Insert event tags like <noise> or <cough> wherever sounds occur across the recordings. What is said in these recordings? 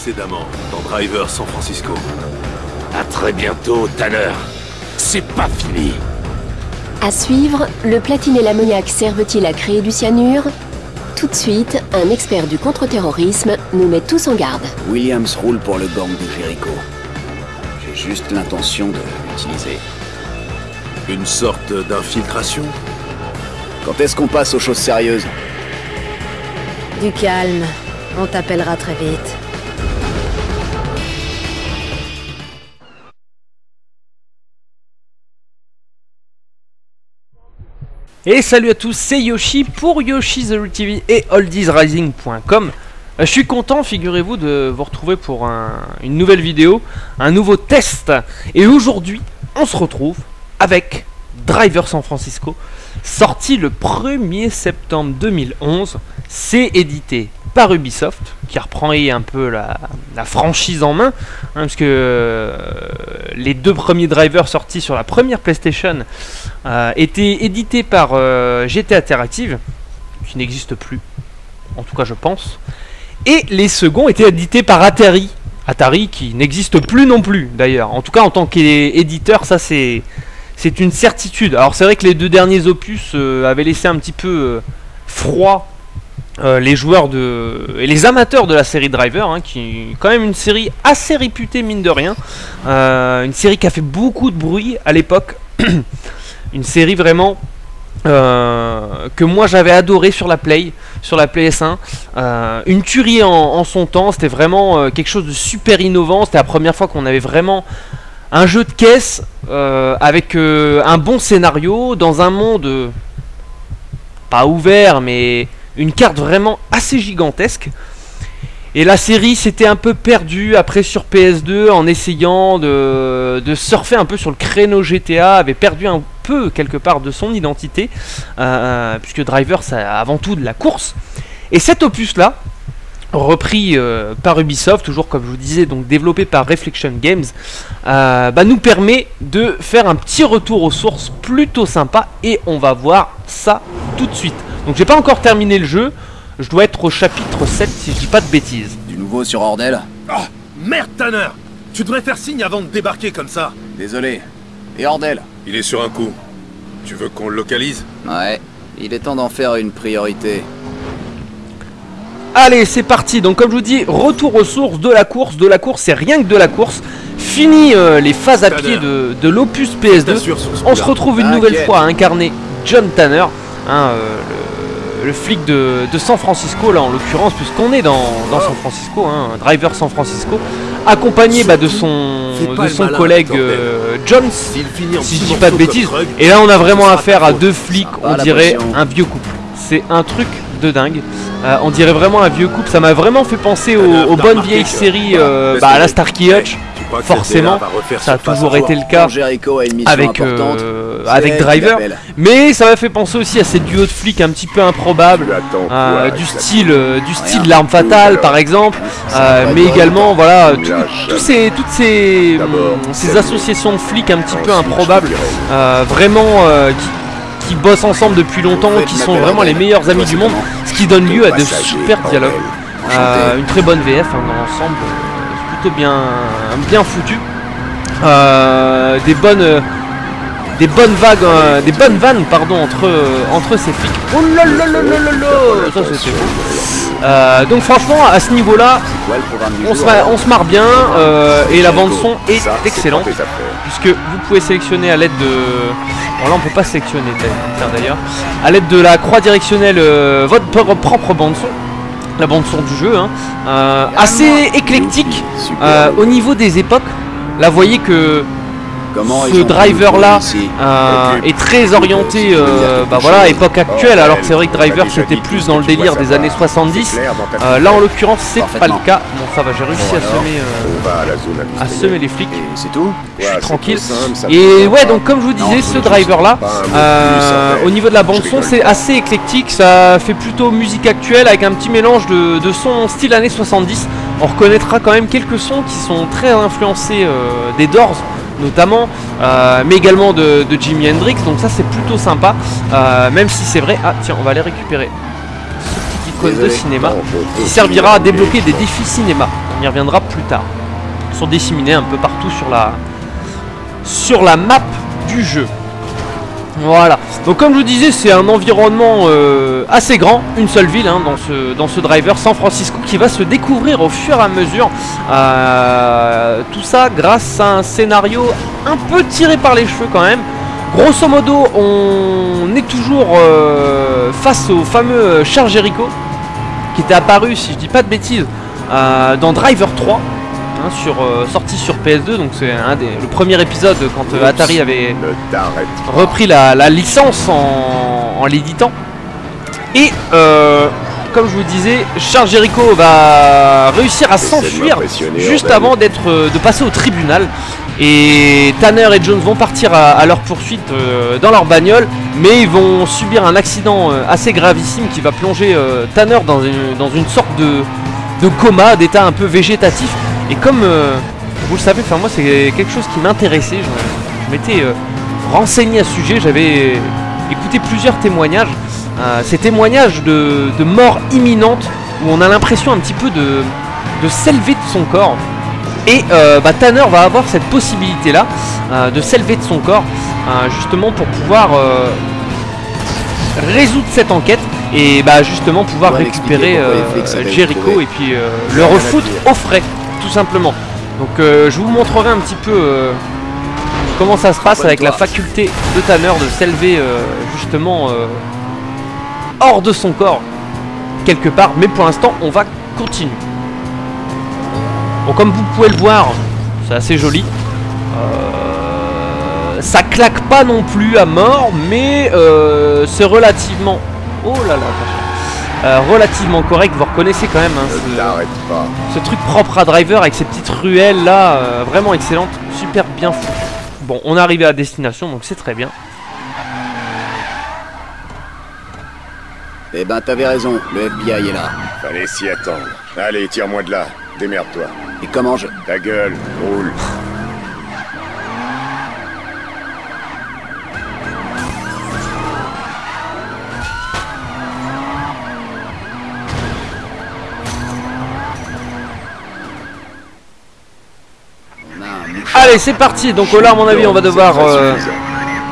Précédemment, dans Driver San Francisco. À très bientôt, Tanner. C'est pas fini. À suivre, le platine et l'ammoniac servent-ils à créer du cyanure? Tout de suite, un expert du contre-terrorisme nous met tous en garde. Williams roule pour le gang de Jericho. J'ai juste l'intention de l'utiliser. Une sorte d'infiltration? Quand est-ce qu'on passe aux choses sérieuses? Du calme. On t'appellera très vite. Et salut à tous, c'est Yoshi pour Yoshi et oldiesrising.com. Euh, Je suis content, figurez-vous, de vous retrouver pour un- une nouvelle vidéo, un nouveau test. Et aujourd'hui, on se retrouve avec Driver San Francisco, sorti le 1er septembre 2011. C'est édité par Ubisoft, qui reprend un peu la, franchise en main, hein, parce que euh, les deux premiers drivers sortis sur la première PlayStation euh, étaient édités par euh, GT Interactive, qui n'existe plus, en tout cas je pense, et les seconds étaient édités par Atari. Atari qui n'existe plus non plus d'ailleurs. En tout cas en tant qu'éditeur, ça c'est une certitude. Alors c'est vrai que les deux derniers opus avaient laissé un petit peu froid euh, les joueurs de et les amateurs de la série Driver, hein, qui est quand même une série assez réputée mine de rien, Euh, une série qui a fait beaucoup de bruit à l'époque, <coughs> une série vraiment euh, que moi j'avais adoré sur la Play, sur la PS1, Euh, une tuerie en, son temps, c'était vraiment quelque chose de super innovant, c'était la première fois qu'on avait vraiment un jeu de caisse avec un bon scénario dans un monde pas ouvert mais une carte vraiment assez gigantesque. Et la série s'était un peu perdue après sur PS2 en essayant de, surfer un peu sur le créneau GTA, avait perdu un peu quelque part de son identité, euh, puisque Driver c'est avant tout de la course. Et cet opus là, repris euh, par Ubisoft, toujours comme je vous disais, donc développé par Reflection Games, euh, bah, nous permet de faire un petit retour aux sources plutôt sympa et on va voir ça tout de suite. Donc j'ai pas encore terminé le jeu, je dois être au chapitre 7 si je dis pas de bêtises. Du nouveau sur Ordel Oh Merde, Tanner Tu devrais faire signe avant de débarquer comme ça Désolé. Et Ordel Il est sur un coup. Tu veux qu'on le localise? Ouais. Il est temps d'en faire une priorité. Allez, c'est parti. Donc, comme je vous dis, retour aux sources de la course. De la course, c'est rien que de la course. Fini euh, les phases à pied de, de l'opus PS2. T'assures sur ce On se retrouve une nouvelle fois à incarner John Tanner, hein, euh, le, le flic de, de San Francisco, là en l'occurrence, puisqu'on est dans, dans San Francisco, hein, Driver San Francisco, accompagné bah, de son, de collègue euh, Jones. Si je dis pas de bêtises. Et là, on a vraiment affaire à deux flics, on dirait un vieux couple. C'est un truc de dingue. Euh, on dirait vraiment un vieux couple. Ça m'a vraiment fait penser aux, bonnes vieilles séries, voilà, euh, bah, à la. Starkey Hutch. Forcément, Ça a toujours à été le cas avec, euh, avec Driver. Mais ça m'a fait penser aussi à ces duos de flics un petit peu improbables. Euh, du style du style l'arme fatale par exemple euh, mais également voilà tout- tous ces toutes ces ces associations de flics un petit peu Ensuite, je improbables euh, vraiment euh, qui, qui bossent ensemble depuis longtemps qui sont vraiment les meilleurs amis du monde ce qui donne lieu à de super dialogues. Euh, une très bonne VF hein, dans l'ensemble, euh, plutôt bien, bien foutu. Euh, des bonnes, des bonnes vagues, euh, des bonnes vannes pardon entre euh, entre ces flics. Oh là là là là là là, ça c'était beau. Euh, donc franchement à ce programme du on se, on marre bien euh, et la bande son est excellente puisque vous pouvez sélectionner à l'aide de bon là on peut pas sélectionner d'ailleurs à l'aide de la croix directionnelle euh, votre pro- propre bande son la bande son du jeu hein. Euh, assez éclectique euh, au niveau des époques là vous voyez que Comment ce driver là euh, est très orienté euh, bah voilà époque actuelle. Alors que c'est vrai que Driver c'était plus dans le délire des années savoir. 70 C'est clair dans ta Euh, là en l'occurrence c'est pas le cas. Bon ça va j'ai réussi à semer euh, à semer les flics. C'est tout. Je suis tranquille. Et ouais, donc comme je vous disais, ce driver là, au niveau de la bande son, c'est assez éclectique. Ça fait plutôt musique actuelle avec un petit mélange de, de sons style années 70. On reconnaîtra quand même quelques sons qui sont très influencés des Doors notamment, euh, mais également de, de Jimi Hendrix. Donc ça c'est plutôt sympa, euh, même si c'est vrai. Ah tiens, on va aller récupérer ce petit icône de cinéma qui servira à débloquer des défis cinéma. On y reviendra plus tard. Ils sont disséminés un peu partout sur la, sur la map du jeu. Voilà. Donc comme je vous disais, c'est un environnement euh, assez grand, une seule ville hein, dans, ce, dans ce driver, San Francisco, qui va se découvrir au fur et à mesure. Euh, tout ça grâce à un scénario un peu tiré par les cheveux quand même. Grosso modo, on est toujours euh, face au fameux Charles Jericho, qui était apparu, si je dis pas de bêtises, dans Driver 3. Hein, sur, euh, sorti sur PS2, donc c'est un des, le premier épisode quand euh, Atari avait repris la, la licence en, en l'éditant. Et euh, comme je vous disais, Charles Jericho va réussir à s'enfuir juste avant d'être de passer au tribunal. Et Tanner et Jones vont partir à, à leur poursuite euh, dans leur bagnole, mais ils vont subir un accident euh, assez gravissime qui va plonger euh, Tanner dans une, dans une sorte de, de coma, d'état un peu végétatif. Et comme euh, vous le savez, enfin moi c'est quelque chose qui m'intéressait, je, je m'étais euh, renseigné à ce sujet, j'avais écouté plusieurs témoignages. Euh, ces témoignages de, de mort imminente où on a l'impression un petit peu de, de s'élever de son corps. Et bah, Tanner va avoir cette possibilité là de s'élever de son corps justement pour pouvoir résoudre cette enquête et bah, justement pouvoir récupérer euh, Jericho et puis euh, le refoutre au frais tout simplement. Donc euh, je vous montrerai un petit peu euh, comment ça se passe avec la faculté de Tanner de s'élever euh, justement hors de son corps quelque part. Mais pour l'instant, on va continuer. Bon, comme vous pouvez le voir, c'est assez joli. Ça claque pas non plus à mort, mais c'est relativement. Oh là là, attention. Euh, relativement correct. Vous reconnaissez quand même hein, ce- t'arrête pas. ce truc propre à driver avec ces petites ruelles là, euh, vraiment excellente, super bien foutu. Bon, on est arrivé à destination donc c'est très bien. Eh ben, t'avais raison, le FBI est là. Fallait s'y attendre. Allez, tire-moi de là. Démerde-toi. Et comment je... Ta gueule, roule. On a un mouchard. Allez, c'est parti. Donc là, à mon avis, on va devoir euh, suffisant.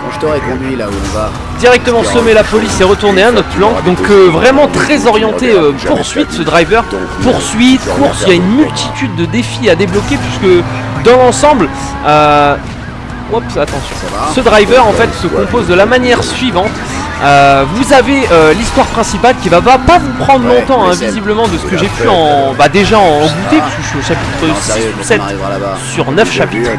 Quand je t'aurais conduit là où on va, directement semer la police et retourner à notre planque. Donc euh, vraiment très orienté euh, poursuite ce driver. Poursuite, course, il y a une multitude de défis à débloquer puisque dans l'ensemble, euh, oups, attention. Ce driver en fait se compose de la manière suivante. Euh, vous avez euh, l'histoire principale qui va, pas vous prendre Ouais, longtemps hein, visiblement de ce que j'ai pu en bah déjà en goûter va. parce que je suis au chapitre Non, 6 sérieux, ou quand 7 on arrivera là-bas. sur 9 J'ai chapitres.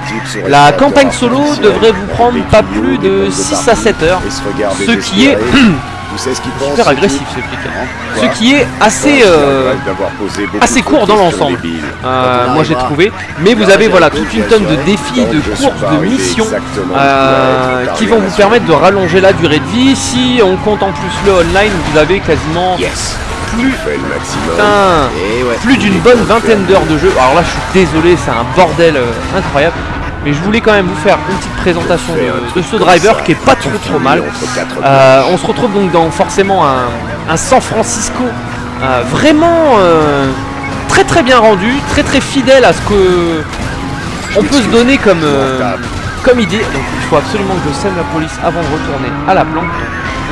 La campagne solo devrait vous prendre pas plus de bombes 6 à partout, 7 heures. Ce qui est <clears throat> ce qu'il pense super agressif ce flic. Ce qui est assez euh, assez de court dans l'ensemble. euh, moi j'ai trouvé. Mais vous avez voilà toute une tonne de défis, de courses, de missions euh, qui vont vous permettre de rallonger la durée de vie. Si on compte en plus le online, vous avez quasiment plus, plus d'une bonne vingtaine d'heures de jeu. Alors là, je suis désolé, c'est un bordel euh, incroyable. Mais je voulais quand même vous faire une petite présentation de, ce driver ça, qui est pas trop trop mal. Euh, on se retrouve donc dans forcément un, un San Francisco euh, vraiment euh, très très bien rendu, très très fidèle à ce que on peut se donner comme, euh, comme idée. Donc il faut absolument que je sème la police avant de retourner à la planque.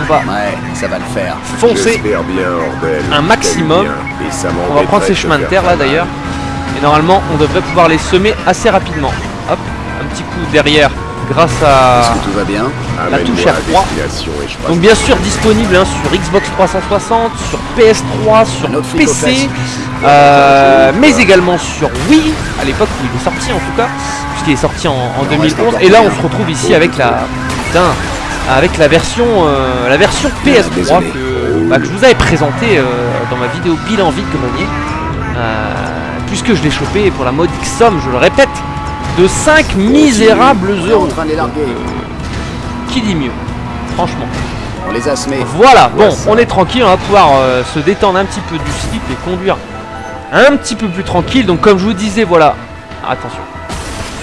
On va Ouais, ça va le faire. foncer J'espère bien, Ordel. un maximum. T'aimes bien, et ça On va prendre ces chemins de terre là d'ailleurs. Et normalement on devrait pouvoir les semer assez rapidement. Petit coup derrière grâce à... Que tout va bien la touche à R3. destination et je passe Donc bien sûr disponible hein, sur Xbox 360, sur PS3, sur PC, euh, mais également sur Wii, à l'époque où il est sorti en tout cas, puisqu'il est sorti en, en Il en 2011. reste encore Et là on se retrouve ici avec la putain, avec la version euh, la version PS3 désolé. que, bah, que je vous avais présentée euh, dans ma vidéo bilan vide grenier, euh, puisque je l'ai chopé pour la modique somme, je le répète, de 5 misérables euros. larguer. Qui dit mieux? Franchement. On les a semés. Voilà, bon, on est tranquille, on va pouvoir euh, se détendre un petit peu du slip et conduire un petit peu plus tranquille. Donc comme je vous disais, voilà, attention,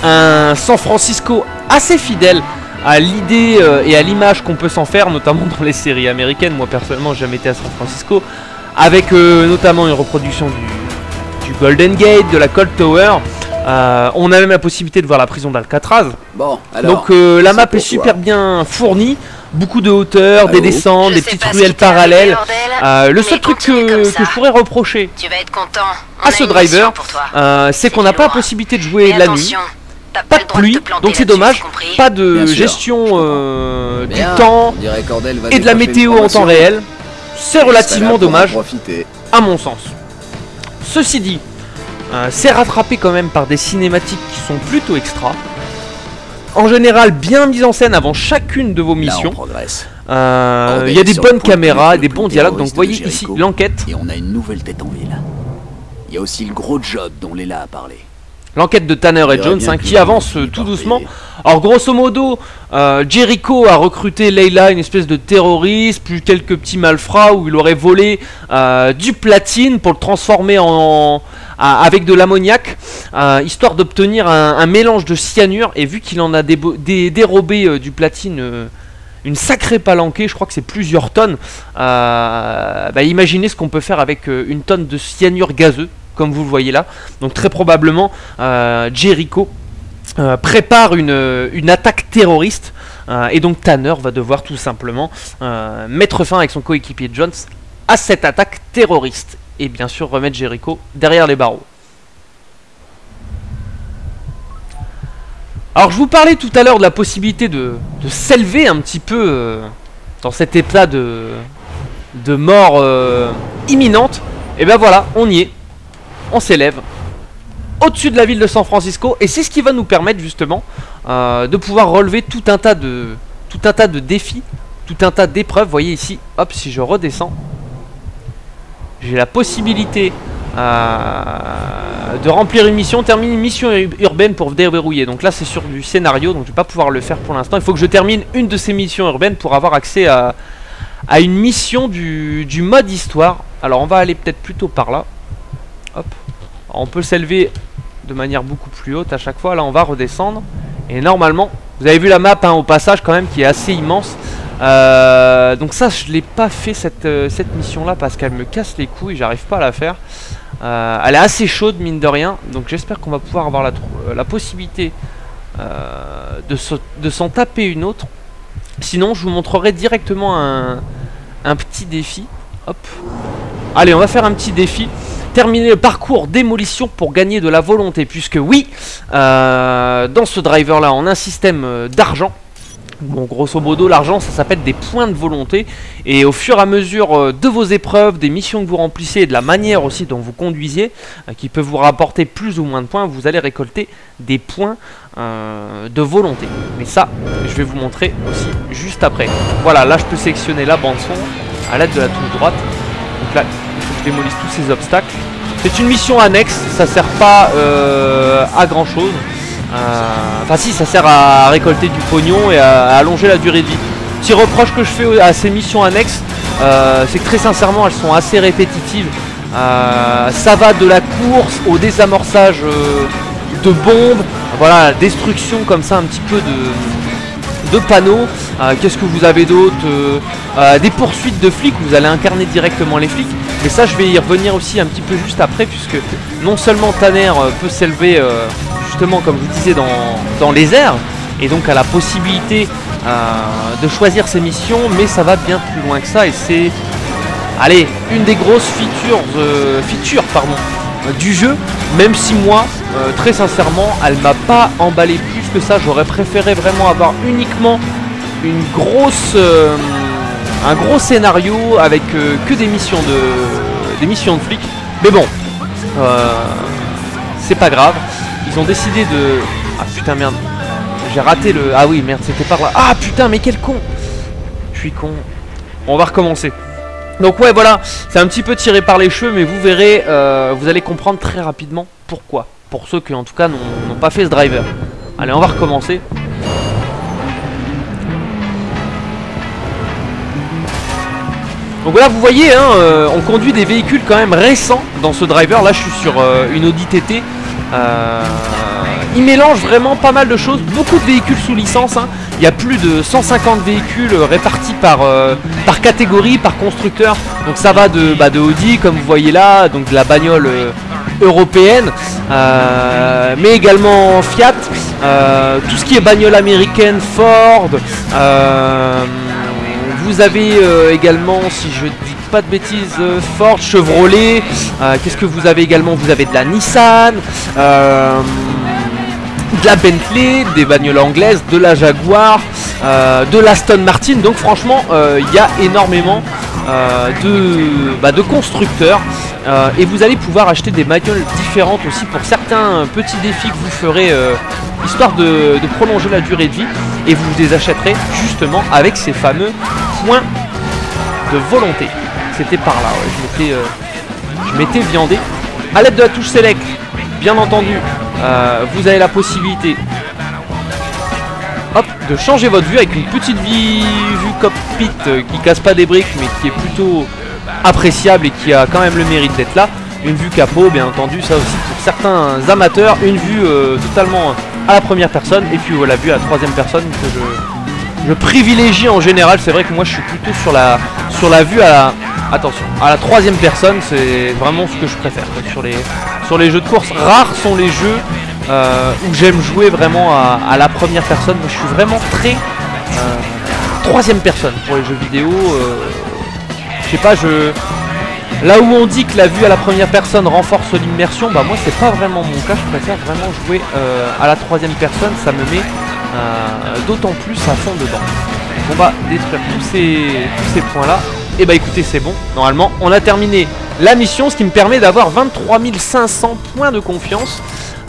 un San Francisco assez fidèle à l'idée euh, et à l'image qu'on peut s'en faire, notamment dans les séries américaines. Moi personnellement, j'ai jamais été à San Francisco, avec euh, notamment une reproduction du, du Golden Gate, de la Cold Tower. Euh, on a même la possibilité de voir la prison d'Alcatraz. Bon, alors. Donc euh, la map est super toi. bien fournie. Beaucoup de hauteur, des descentes, Je des petites ruelles parallèles. bordel, Euh, le seul truc que, je pourrais reprocher Tu vas être content. On à ce driver, euh, c'est qu'on n'a pas la possibilité de jouer la nuit. Pas de pluie, donc c'est dommage. Pas de gestion euh, du temps et de la météo en temps réel. C'est relativement dommage, à mon sens. Ceci dit, euh, c'est rattrapé quand même par des cinématiques qui sont plutôt extra. En général, bien mises en scène avant chacune de vos missions. Euh, Il y a des bonnes caméras, vue des bons dialogues. Donc voyez ici l'enquête. Et on a une nouvelle tête en ville. Il y a aussi le gros job dont Léla a parlé. L'enquête de Tanner et Jones hein, qui avance euh, tout doucement. Alors grosso modo, euh, Jericho a recruté Leila, une espèce de terroriste, plus quelques petits malfrats où il aurait volé euh, du platine pour le transformer en, à- avec de l'ammoniac, euh, histoire d'obtenir un, un mélange de cyanure. Et vu qu'il en a débo- dé- dérobé du platine une sacrée palanquée, je crois que c'est plusieurs tonnes, euh, bah, imaginez ce qu'on peut faire avec une tonne de cyanure gazeux, comme vous le voyez là. Donc très probablement, euh, Jericho euh, prépare une, une attaque terroriste. euh, et donc Tanner va devoir tout simplement euh, mettre fin avec son coéquipier Jones à cette attaque terroriste. Et bien sûr remettre Jericho derrière les barreaux. Alors je vous parlais tout à l'heure de la possibilité de, de s'élever un petit peu euh, dans cet état de, mort euh, imminente. Et ben voilà, on y est. On s'élève au-dessus de la ville de San Francisco et c'est ce qui va nous permettre justement euh, de pouvoir relever tout un tas de tout un tas de défis, tout un tas d'épreuves. Voyez ici, hop, si je redescends, j'ai la possibilité euh, de remplir une mission, terminer une mission ur- urbaine pour déverrouiller. Donc là, c'est sur du scénario, donc je vais pas pouvoir le faire pour l'instant. Il faut que je termine une de ces missions urbaines pour avoir accès à, à une mission du, du mode histoire. Alors on va aller peut-être plutôt par là. Hop. On peut s'élever de manière beaucoup plus haute à chaque fois. Là, on va redescendre. Et normalement, vous avez vu la map hein, au passage quand même qui est assez immense. Euh, donc ça, je l'ai pas fait cette, euh, cette mission-là parce qu'elle me casse les couilles. J'arrive pas à la faire. Euh, elle est assez chaude mine de rien. Donc j'espère qu'on va pouvoir avoir la, possibilité de se- de s'en taper une autre. Sinon, je vous montrerai directement un, petit défi. Allez, on va faire un petit défi terminer le parcours démolition pour gagner de la volonté. Puisque oui, euh, dans ce driver là, on a un système euh, d'argent. Bon, grosso modo, l'argent, ça s'appelle des points de volonté. Et au fur et à mesure euh, de vos épreuves, des missions que vous remplissez et de la manière aussi dont vous conduisez, euh, qui peut vous rapporter plus ou moins de points, vous allez récolter des points de volonté. Mais ça, je vais vous montrer aussi juste après. Voilà, là, je peux sélectionner la bande son à l'aide de la touche droite. Donc là, démolisse tous ces obstacles. C'est une mission annexe, ça sert pas euh, à grand chose. Enfin si, ça sert à récolter du pognon et à, allonger la durée de vie. Petit reproche que je fais à ces missions annexes, euh, c'est que très sincèrement elles sont assez répétitives. Euh, ça va de la course au désamorçage euh, de bombes, voilà, destruction comme ça un petit peu de, de panneaux. Euh, Qu'est-ce que vous avez d'autre Euh, euh, Des poursuites de flics, vous allez incarner directement les flics. Mais ça, je vais y revenir aussi un petit peu juste après, puisque non seulement Tanner peut s'élever, justement, comme je vous disais, dans, les airs, et donc a la possibilité de choisir ses missions, mais ça va bien plus loin que ça, et c'est, allez, une des grosses features, du jeu, même si moi, très sincèrement, elle m'a pas emballé plus que ça. J'aurais préféré vraiment avoir uniquement une grosse, euh, un gros scénario avec euh, que des missions de, des missions de flics. Mais bon, euh, c'est pas grave. Ils ont décidé de, ah putain merde, j'ai raté le, ah oui merde, c'était par là. Ah putain, mais quel con. Je suis con. On va recommencer. Donc ouais voilà, c'est un petit peu tiré par les cheveux, mais vous verrez, vous allez comprendre très rapidement pourquoi. Pour ceux qui en tout cas n'ont pas fait ce driver. Allez, on va recommencer. Donc voilà, vous voyez, hein, euh, on conduit des véhicules quand même récents dans ce driver. Là, je suis sur euh, une Audi TT. Euh, il mélange vraiment pas mal de choses, beaucoup de véhicules sous licence. hein. Il y a plus de 150 véhicules répartis par, catégorie, par constructeur. Donc ça va de, bah, de Audi, comme vous voyez là, donc de la bagnole européenne, euh, mais également Fiat, euh, tout ce qui est bagnole américaine, Ford. euh, vous avez également, si je dis pas de bêtises, Ford, Chevrolet. Qu'est-ce que vous avez également? Vous avez de la Nissan. de la Bentley, des bagnoles anglaises, de la Jaguar, euh, de l'Aston Martin. Donc franchement, il y a énormément de, bah, de constructeurs. Euh, et vous allez pouvoir acheter des bagnoles différentes aussi pour certains petits défis que vous ferez, euh, histoire de, prolonger la durée de vie. Et vous les achèterez justement avec ces fameux points de volonté. C'était par là, ouais, je m'étais, euh, je m'étais viandé. A l'aide de la touche select, bien entendu, vous avez la possibilité de changer votre vue avec une petite vue cockpit qui casse pas des briques mais qui est plutôt appréciable et qui a quand même le mérite d'être là. Une vue capot, bien entendu, ça aussi pour certains amateurs, une vue euh, totalement à la première personne et puis voilà, vue à la troisième personne que je, privilégie en général. C'est vrai que moi je suis plutôt sur la, sur la vue à la, attention, à la troisième personne, c'est vraiment ce que je préfère sur les, sur les jeux de course. Rares sont les jeux euh, où j'aime jouer vraiment à, la première personne. Moi, je suis vraiment très euh, troisième personne pour les jeux vidéo. Sais pas, je là où on dit que la vue à la première personne renforce l'immersion, bah moi c'est pas vraiment mon cas. Je préfère vraiment jouer euh, à la troisième personne. Ça me met euh, d'autant plus à fond dedans. On va détruire tous ces, tous ces points là. Et bah écoutez, c'est bon. Normalement, on a terminé la mission, ce qui me permet d'avoir 23 500 points de confiance.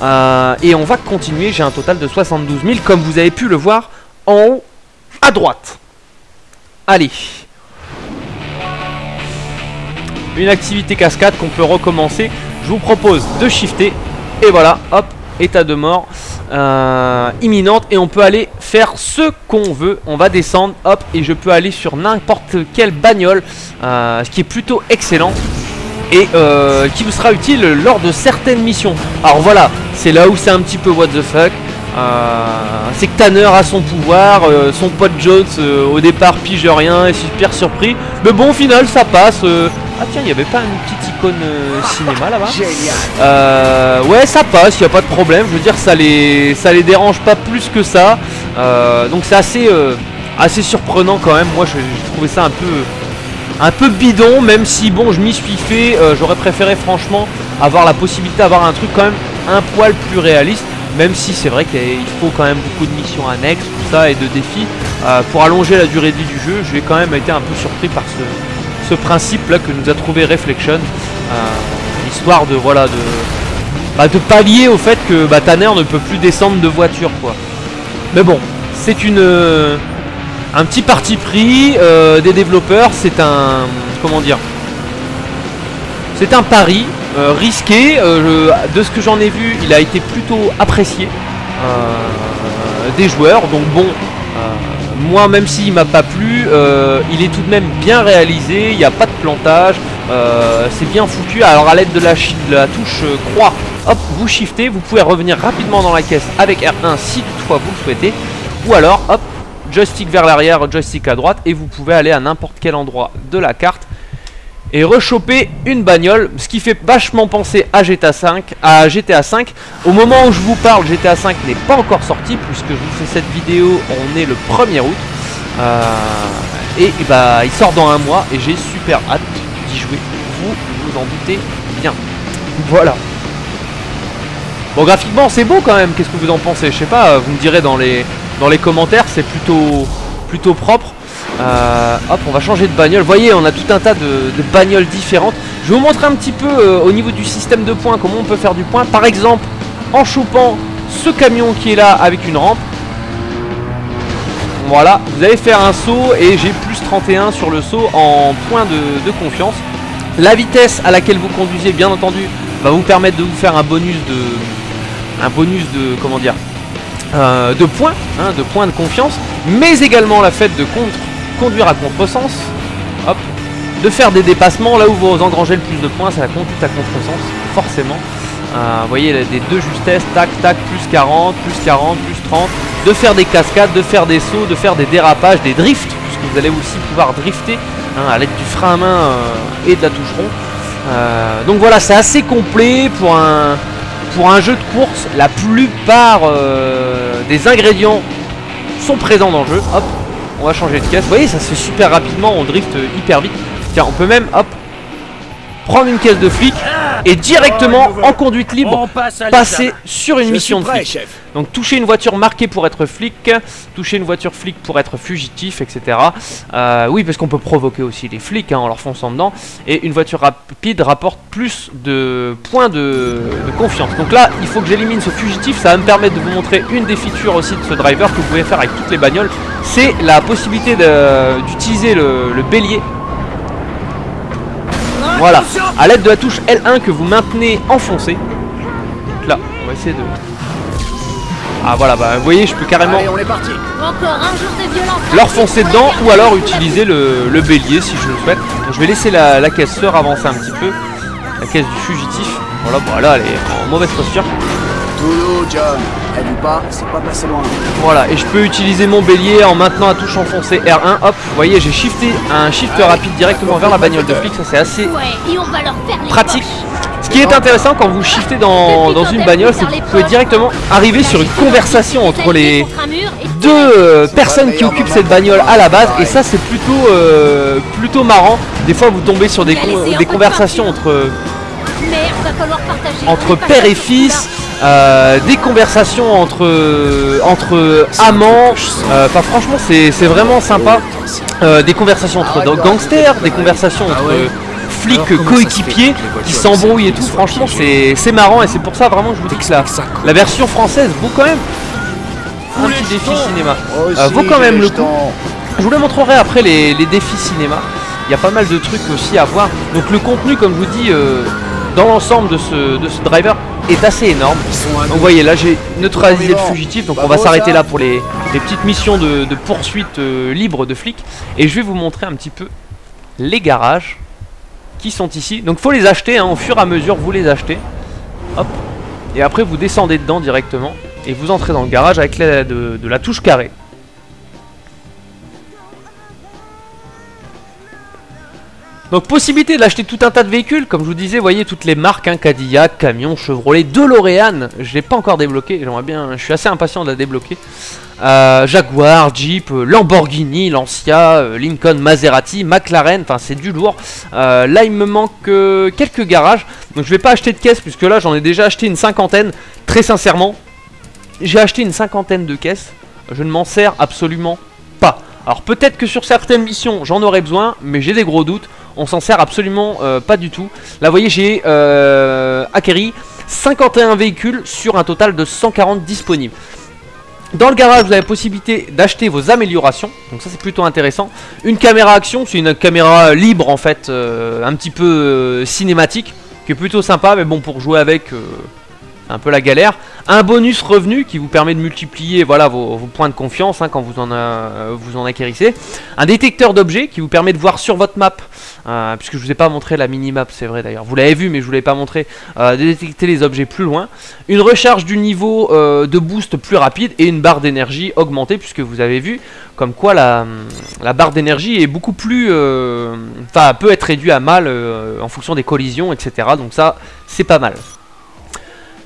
Euh, et on va continuer, j'ai un total de 72 000 comme vous avez pu le voir en haut à droite. Allez. Une activité cascade qu'on peut recommencer. Je vous propose de shifter. Et voilà, hop, état de mort euh, imminente. Et on peut aller faire ce qu'on veut. On va descendre, hop, et je peux aller sur n'importe quelle bagnole. euh, ce qui est plutôt excellent et euh, qui vous sera utile lors de certaines missions. Alors voilà, c'est là où c'est un petit peu what the fuck. Euh, c'est que Tanner a son pouvoir, euh, son pote Jones euh, au départ pige rien, est super surpris. Mais bon, au final, ça passe. Ah tiens, il n'y avait pas une petite icône cinéma là-bas? Euh, Ouais, ça passe, il n'y a pas de problème. Je veux dire, ça les, ça les dérange pas plus que ça. Euh, donc c'est assez, euh, assez surprenant quand même. Moi, j'ai trouvé ça un peu un peu bidon, même si bon, je m'y suis fait. J'aurais préféré franchement avoir la possibilité d'avoir un truc quand même un poil plus réaliste. Même si c'est vrai qu'il faut quand même beaucoup de missions annexes, tout ça, et de défis euh, pour allonger la durée de vie du jeu. J'ai quand même été un peu surpris par ce, ce principe là que nous a trouvé Reflection, euh, histoire de voilà de bah, de pallier au fait que bah, Tanner ne peut plus descendre de voiture quoi. Mais bon, c'est une euh, un petit parti pris des développeurs, c'est un comment dire C'est un pari euh, risqué. euh, de ce que j'en ai vu, il a été plutôt apprécié euh, des joueurs. Donc bon, moi même s'il m'a pas plu, il est tout de même bien réalisé. Il n'y a pas de plantage. c'est bien foutu. Alors à l'aide de de la touche croix, hop, vous shiftez. Vous pouvez revenir rapidement dans la caisse avec R1 si toutefois vous le souhaitez. Ou alors, hop, joystick vers l'arrière, joystick à droite, et vous pouvez aller à n'importe quel endroit de la carte et rechoper une bagnole, ce qui fait vachement penser à GTA 5. À GTA 5. Au moment où je vous parle, GTA 5 n'est pas encore sorti puisque je vous fais cette vidéo, on est le 1er août. Euh, et, bah il sort dans un mois et j'ai super hâte d'y jouer. Vous vous en doutez bien. Voilà. Bon graphiquement c'est beau quand même, qu'est-ce que vous en pensez? Je sais pas, vous me direz dans les, dans les commentaires, c'est plutôt, plutôt propre. Euh, hop, on va changer de bagnole. Vous voyez, on a tout un tas de, bagnoles différentes. Je vous montrer un petit peu euh, au niveau du système de points comment on peut faire du point. Par exemple, en chopant ce camion qui est là avec une rampe. Voilà, vous allez faire un saut et j'ai plus 31 sur le saut en point de, confiance. La vitesse à laquelle vous conduisez, bien entendu, va vous permettre de vous faire un bonus de, un bonus de, comment dire, euh, de points, hein, de points de confiance, mais également la fait de contre, conduire à contresens, hop, de faire des dépassements là où vous engrangez le plus de points, c'est la conduite à contresens, forcément. Euh, vous voyez les deux justesses, tac tac, plus 40, plus 40, plus 30, de faire des cascades, de faire des sauts, de faire des dérapages, des drifts, puisque vous allez aussi pouvoir drifter hein, à l'aide du frein à main euh, et de la touche rond. Euh, donc voilà, c'est assez complet pour un, pour un jeu de course. La plupart des ingrédients sont présents dans le jeu. On va changer de caisse. Vous voyez, ça se fait super rapidement, on drift hyper vite. Tiens, on peut même, hop, prendre une caisse de flic et directement en conduite libre passe passer sur une Je mission de flic. chef. Donc toucher une voiture marquée pour être flic, toucher une voiture flic pour être fugitif, etc. Euh, oui, parce qu'on peut provoquer aussi les flics hein, en leur fonçant dedans. Et une voiture rapide rapporte plus de points de, de confiance. Donc là, il faut que j'élimine ce fugitif. Ça va me permettre de vous montrer une des features aussi de ce driver que vous pouvez faire avec toutes les bagnoles. C'est la possibilité d'utiliser le, le bélier voilà, à l'aide de la touche L1 que vous maintenez enfoncé. Donc là, on va essayer de... Ah voilà, bah vous voyez, je peux carrément Allez, on est parti. Leur foncer dedans ou alors utiliser le, le bélier si je le souhaite. Donc, je vais laisser la, la caisse sœur avancer un petit peu. La caisse du fugitif. Voilà, bah là elle est en mauvaise posture. John. Du pas, c'est pas passé loin. Voilà, et je peux utiliser mon bélier en maintenant la touche enfoncée R1. Hop, vous voyez, j'ai shifté un shift rapide directement vers la bagnole de flic. Ça c'est assez Ouais, et on va leur faire les pratique. Ce qui est intéressant quand vous shiftez dans, dans une bagnole, c'est que vous pouvez directement arriver sur une conversation entre les deux euh, personnes qui occupent cette bagnole à la base et ça c'est plutôt euh, plutôt marrant. Des fois vous tombez sur des, con- des conversations entre, partager. entre père et fils, euh, des conversations entre, entre amants. Euh, Enfin franchement c'est c'est vraiment sympa. Euh, des conversations entre gangsters, des conversations entre flics coéquipiers qui s'embrouillent et tout. Franchement c'est c'est marrant et c'est pour ça vraiment que je vous dis que la, la version française vaut quand même un petit défi cinéma. Euh, vaut quand même le coup. Je vous le montrerai après les, les défis cinéma. Il y a pas mal de trucs aussi à voir. Donc le contenu, comme je vous dis, euh, dans l'ensemble de ce, de ce driver est assez énorme. Donc vous voyez, là j'ai neutralisé le fugitif. Donc on va s'arrêter là pour les, les petites missions de, de poursuite euh, libre de flics. Et je vais vous montrer un petit peu les garages qui sont ici. Donc faut les acheter, hein, au fur et à mesure vous les achetez. Hop. Et après vous descendez dedans directement. Et vous entrez dans le garage avec l'aide de, de la touche carré. Donc possibilité d'acheter tout un tas de véhicules, comme je vous disais, voyez toutes les marques, hein, Cadillac, Camion, Chevrolet, DeLorean, je l'ai pas encore débloqué, bien, je suis assez impatient de la débloquer. Euh, Jaguar, Jeep, euh, Lamborghini, Lancia, euh, Lincoln, Maserati, McLaren, enfin c'est du lourd. Là il me manque quelques garages, donc je vais pas acheter de caisses puisque là j'en ai déjà acheté une cinquantaine, très sincèrement. J'ai acheté une cinquantaine de caisses, je ne m'en sers absolument pas. Alors peut-être que sur certaines missions j'en aurais besoin, mais j'ai des gros doutes. On s'en sert absolument euh, pas du tout. Là vous voyez j'ai euh, acquéri 51 véhicules sur un total de 140 disponibles. Dans le garage, vous avez la possibilité d'acheter vos améliorations, donc ça c'est plutôt intéressant. Une caméra action, c'est une caméra libre en fait, euh, un petit peu cinématique, qui est plutôt sympa, mais bon pour jouer avec, un peu la galère. Un bonus revenu qui vous permet de multiplier voilà, vos, points de confiance hein, quand vous en, euh, vous en acquérissez. Un détecteur d'objets qui vous permet de voir sur votre map, euh, puisque je vous ai pas montré la mini-map, c'est vrai d'ailleurs, vous l'avez vu mais je vous l'ai pas montré, euh, de détecter les objets plus loin. Une recharge du niveau de boost plus rapide et une barre d'énergie augmentée, puisque vous avez vu comme quoi la, la barre d'énergie est beaucoup plus... Enfin, peut être réduite à mal en fonction des collisions, etc. Donc ça, c'est pas mal.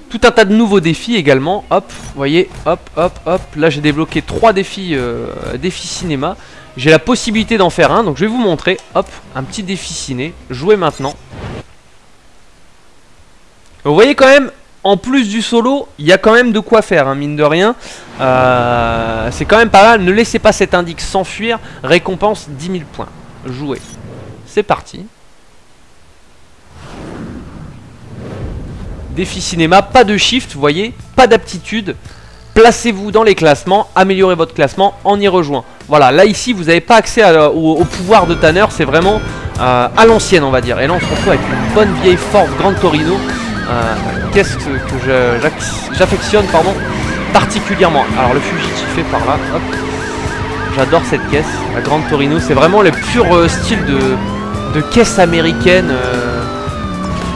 Tout un tas de nouveaux défis également. Hop, vous voyez, hop, hop, hop. Là, j'ai débloqué trois défis, euh, défis cinéma. J'ai la possibilité d'en faire un, donc je vais vous montrer. Hop, un petit défi ciné. Jouez maintenant. Vous voyez quand même, en plus du solo, il y a quand même de quoi faire, hein, mine de rien. Euh, c'est quand même pas mal. Ne laissez pas cet indice s'enfuir. Récompense 10 000 points. Jouez. C'est parti. Défi cinéma, pas de shift, vous voyez, pas d'aptitude. Placez-vous dans les classements, améliorez votre classement en y rejoint. Voilà, là ici vous n'avez pas accès au, pouvoir de Tanner, c'est vraiment euh, à l'ancienne on va dire. Et là on se retrouve avec une bonne vieille Ford Grand Torino. Euh, Qu'est-ce que, j'affectionne particulièrement. Alors le fugitif est par là. J'adore cette caisse, la Grande Torino, c'est vraiment le pur euh, style de, de caisse américaine euh,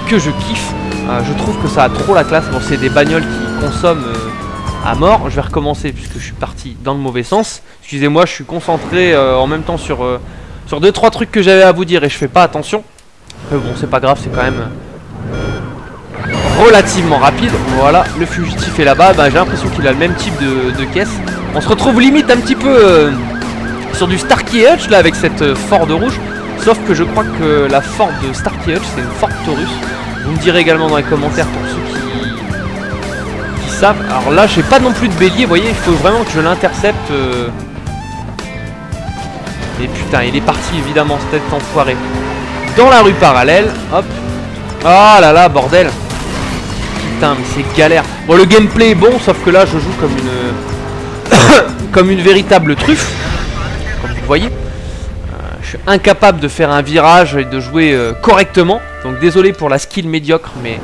que je kiffe. Euh, je trouve que ça a trop la classe. Bon, c'est des bagnoles qui consomment euh, à mort. Je vais recommencer puisque je suis parti dans le mauvais sens. Excusez-moi, je suis concentré euh, en même temps sur, euh, sur deux trois trucs que j'avais à vous dire et je fais pas attention. Mais bon, c'est pas grave, c'est quand même relativement rapide. Voilà, le fugitif est là-bas. Bah, J'ai l'impression qu'il a le même type de, caisse. On se retrouve limite un petit peu euh, sur du Starkey Hutch là avec cette euh, Ford rouge. Sauf que je crois que la Ford de Starkey Hutch c'est une Ford Taurus. Vous me direz également dans les commentaires pour ceux qui, qui savent. Alors là, j'ai pas non plus de bélier. Vous voyez, il faut vraiment que je l'intercepte. euh. Et putain, il est parti évidemment, cet enfoiré. Dans la rue parallèle, hop. Ah là là, bordel. Putain, mais c'est galère. Bon, le gameplay est bon, sauf que là, je joue comme une... <coughs> comme une véritable truffe. Comme vous voyez. Incapable de faire un virage et de jouer euh, correctement. Donc désolé pour la skill médiocre, mais...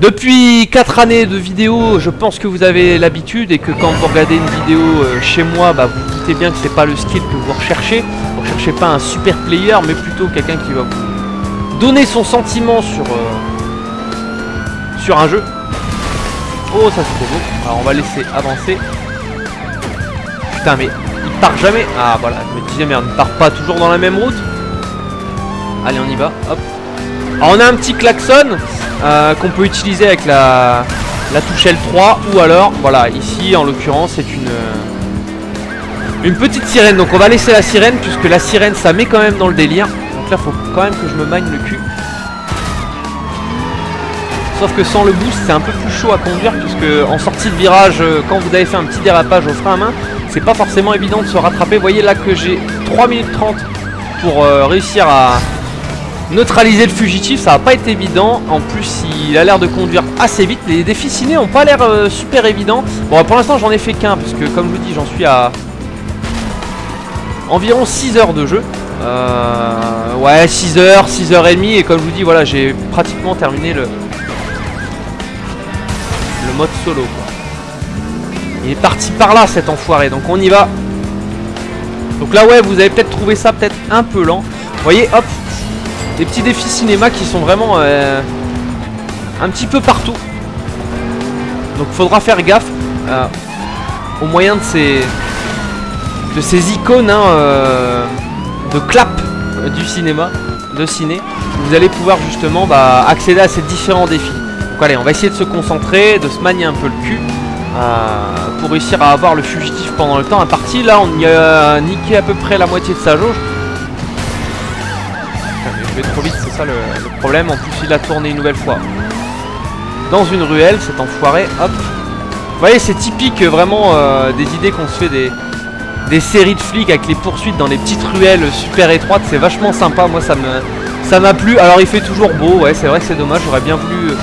Depuis 4 années de vidéos, je pense que vous avez l'habitude et que quand vous regardez une vidéo euh, chez moi, bah, vous vous doutez bien que c'est pas le skill que vous recherchez. Vous recherchez pas un super player, mais plutôt quelqu'un qui va vous donner son sentiment sur, euh, sur un jeu. Oh, ça c'est beau. Alors on va laisser avancer. Putain, mais il part jamais. Ah voilà, je me disais merde, il part pas toujours dans la même route. Allez, on y va. Hop. Alors on a un petit klaxon euh, qu'on peut utiliser avec la, la touche L3 ou alors, voilà, ici en l'occurrence c'est une euh, une petite sirène. Donc on va laisser la sirène puisque la sirène ça met quand même dans le délire. Donc là faut quand même que je me magne le cul. Sauf que sans le boost c'est un peu plus chaud à conduire puisque en sortie de virage euh, quand vous avez fait un petit dérapage au frein à main c'est pas forcément évident de se rattraper. Vous voyez là que j'ai 3 minutes 30 pour euh, réussir à neutraliser le fugitif, ça va pas être évident. En plus, il a l'air de conduire assez vite. Les défis ciné ont pas l'air euh, super évidents. Bon, pour l'instant, j'en ai fait qu'un, parce que comme je vous dis, j'en suis à environ 6 heures de jeu. Ouais, 6 heures, 6 heures et demie. Et comme je vous dis, voilà, j'ai pratiquement terminé le mode solo. Il est parti par là, cet enfoiré. Donc on y va. Donc là, ouais, vous avez peut-être trouvé ça peut-être un peu lent. Vous voyez, hop, des petits défis cinéma qui sont vraiment euh, un petit peu partout. Donc faudra faire gaffe euh, au moyen de ces de ces icônes hein, euh, de clap du cinéma, de ciné. Vous allez pouvoir justement bah, accéder à ces différents défis. Donc allez, on va essayer de se concentrer, de se manier un peu le cul. euh, pour réussir à avoir le fugitif pendant le temps imparti. Là, on y a niqué à peu près la moitié de sa jauge. Je vais trop vite, c'est ça le, problème. En plus, il a tourné une nouvelle fois. Dans une ruelle, cet enfoiré, hop. Vous voyez, c'est typique euh, vraiment euh, des idées qu'on se fait des, des séries de flics avec les poursuites dans les petites ruelles super étroites. C'est vachement sympa, moi ça me ça m'a plu. Alors il fait toujours beau, ouais, c'est vrai que c'est dommage. J'aurais bien voulu euh,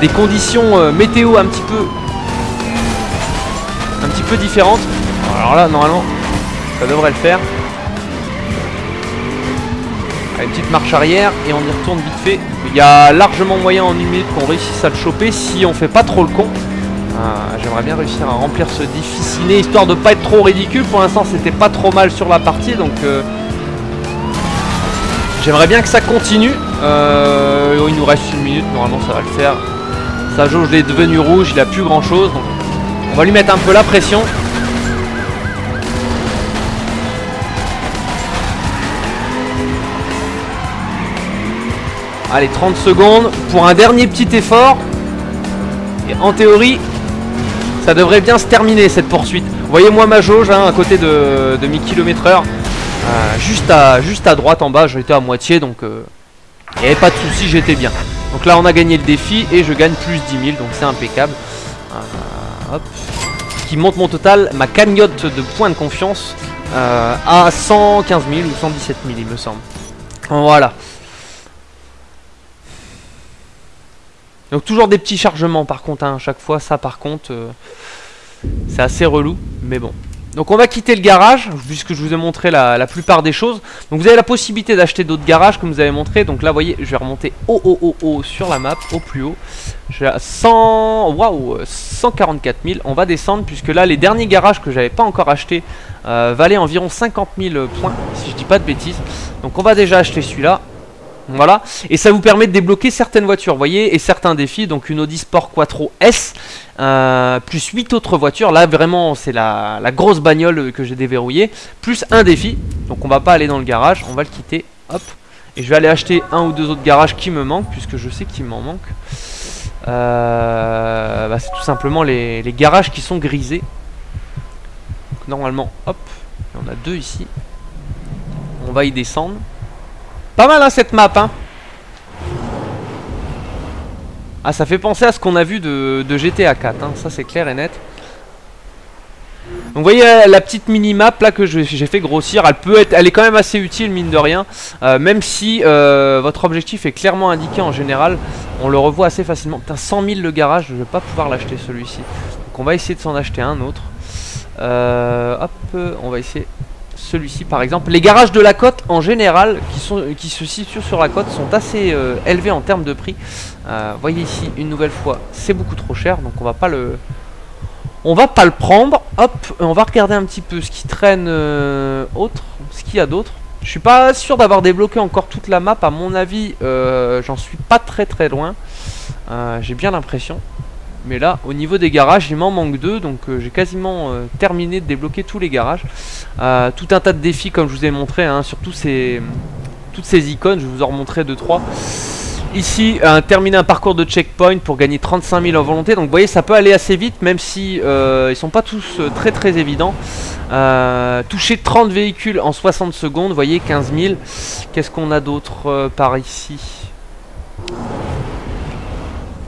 des conditions euh, météo un petit peu un petit peu différentes. Alors là, normalement, ça devrait le faire. Allez, petite marche arrière et on y retourne vite fait. Il y a largement moyen en une minute qu'on réussisse à le choper si on fait pas trop le con. Euh, J'aimerais bien réussir à remplir ce défi ciné histoire de pas être trop ridicule. Pour l'instant, c'était pas trop mal sur la partie donc euh, j'aimerais bien que ça continue. Euh, il nous reste une minute, normalement ça va le faire. Sa jauge est devenue rouge, il a plus grand chose on va lui mettre un peu la pression. Allez, 30 secondes pour un dernier petit effort. Et en théorie, ça devrait bien se terminer cette poursuite. Vous voyez moi ma jauge hein, à côté de, de 1000 km heure. Euh, juste, à, juste à droite en bas, j'étais à moitié donc euh, il pas de souci, j'étais bien. Donc là on a gagné le défi et je gagne plus 10 000 donc c'est impeccable. Euh, hop. Qui monte mon total, ma cagnotte de points de confiance euh, à 115 000 ou 117 000 il me semble. Voilà. Donc toujours des petits chargements par contre hein, à chaque fois, ça par contre euh, c'est assez relou, mais bon. Donc on va quitter le garage, puisque je vous ai montré la, plupart des choses. Donc vous avez la possibilité d'acheter d'autres garages comme vous avez montré. Donc là vous voyez, je vais remonter au haut haut haut sur la map, au plus haut. À 100, waouh, 144 000. On va descendre puisque là les derniers garages que j'avais pas encore achetés euh, valaient environ 50 000 points, si je dis pas de bêtises. Donc on va déjà acheter celui-là. Voilà, et ça vous permet de débloquer certaines voitures, vous voyez, et certains défis, donc une Audi Sport Quattro S, euh, plus 8 autres voitures, là vraiment c'est la, la grosse bagnole que j'ai déverrouillée, plus un défi, donc on va pas aller dans le garage, on va le quitter, hop, Et je vais aller acheter un ou deux autres garages qui me manquent, puisque je sais qu'il m'en manque. Euh, bah, c'est tout simplement les, les garages qui sont grisés. Donc, normalement, hop, il y en a deux ici. On va y descendre. Pas mal hein, cette map hein Ah ça fait penser à ce qu'on a vu de, de GTA 4 hein. Ça c'est clair et net donc vous voyez euh, la petite mini-map là que j'ai fait grossir, elle peut être, est quand même assez utile mine de rien, Euh, même si euh, votre objectif est clairement indiqué en général, on le revoit assez facilement. Putain 100 000 le garage, je vais pas pouvoir l'acheter celui-ci. Donc on va essayer de s'en acheter un autre. Euh, hop, on va essayer celui-ci par exemple. Les garages de la côte en général, qui, qui se situent sur la côte, sont assez euh, élevés en termes de prix. Euh, voyez ici une nouvelle fois, c'est beaucoup trop cher, donc on va pas le, on va pas le prendre. Hop, on va regarder un petit peu ce qui traîne euh, autre, ce qu'il y a d'autre. Je suis pas sûr d'avoir débloqué encore toute la map. À mon avis, euh, j'en suis pas très très loin. Euh, j'ai bien l'impression. Mais là, au niveau des garages, il m'en manque deux. Donc euh, j'ai quasiment euh, terminé de débloquer tous les garages. Euh, tout un tas de défis comme je vous ai montré. Hein, sur toutes ces icônes. Je vous en remontrerai deux trois. Ici, terminer un parcours de checkpoint pour gagner 35 000 en volonté. Donc vous voyez, ça peut aller assez vite, même si ils sont pas tous très très évidents. Toucher 30 véhicules en 60 secondes, vous voyez, 15 000. Qu'est-ce qu'on a d'autre par ici?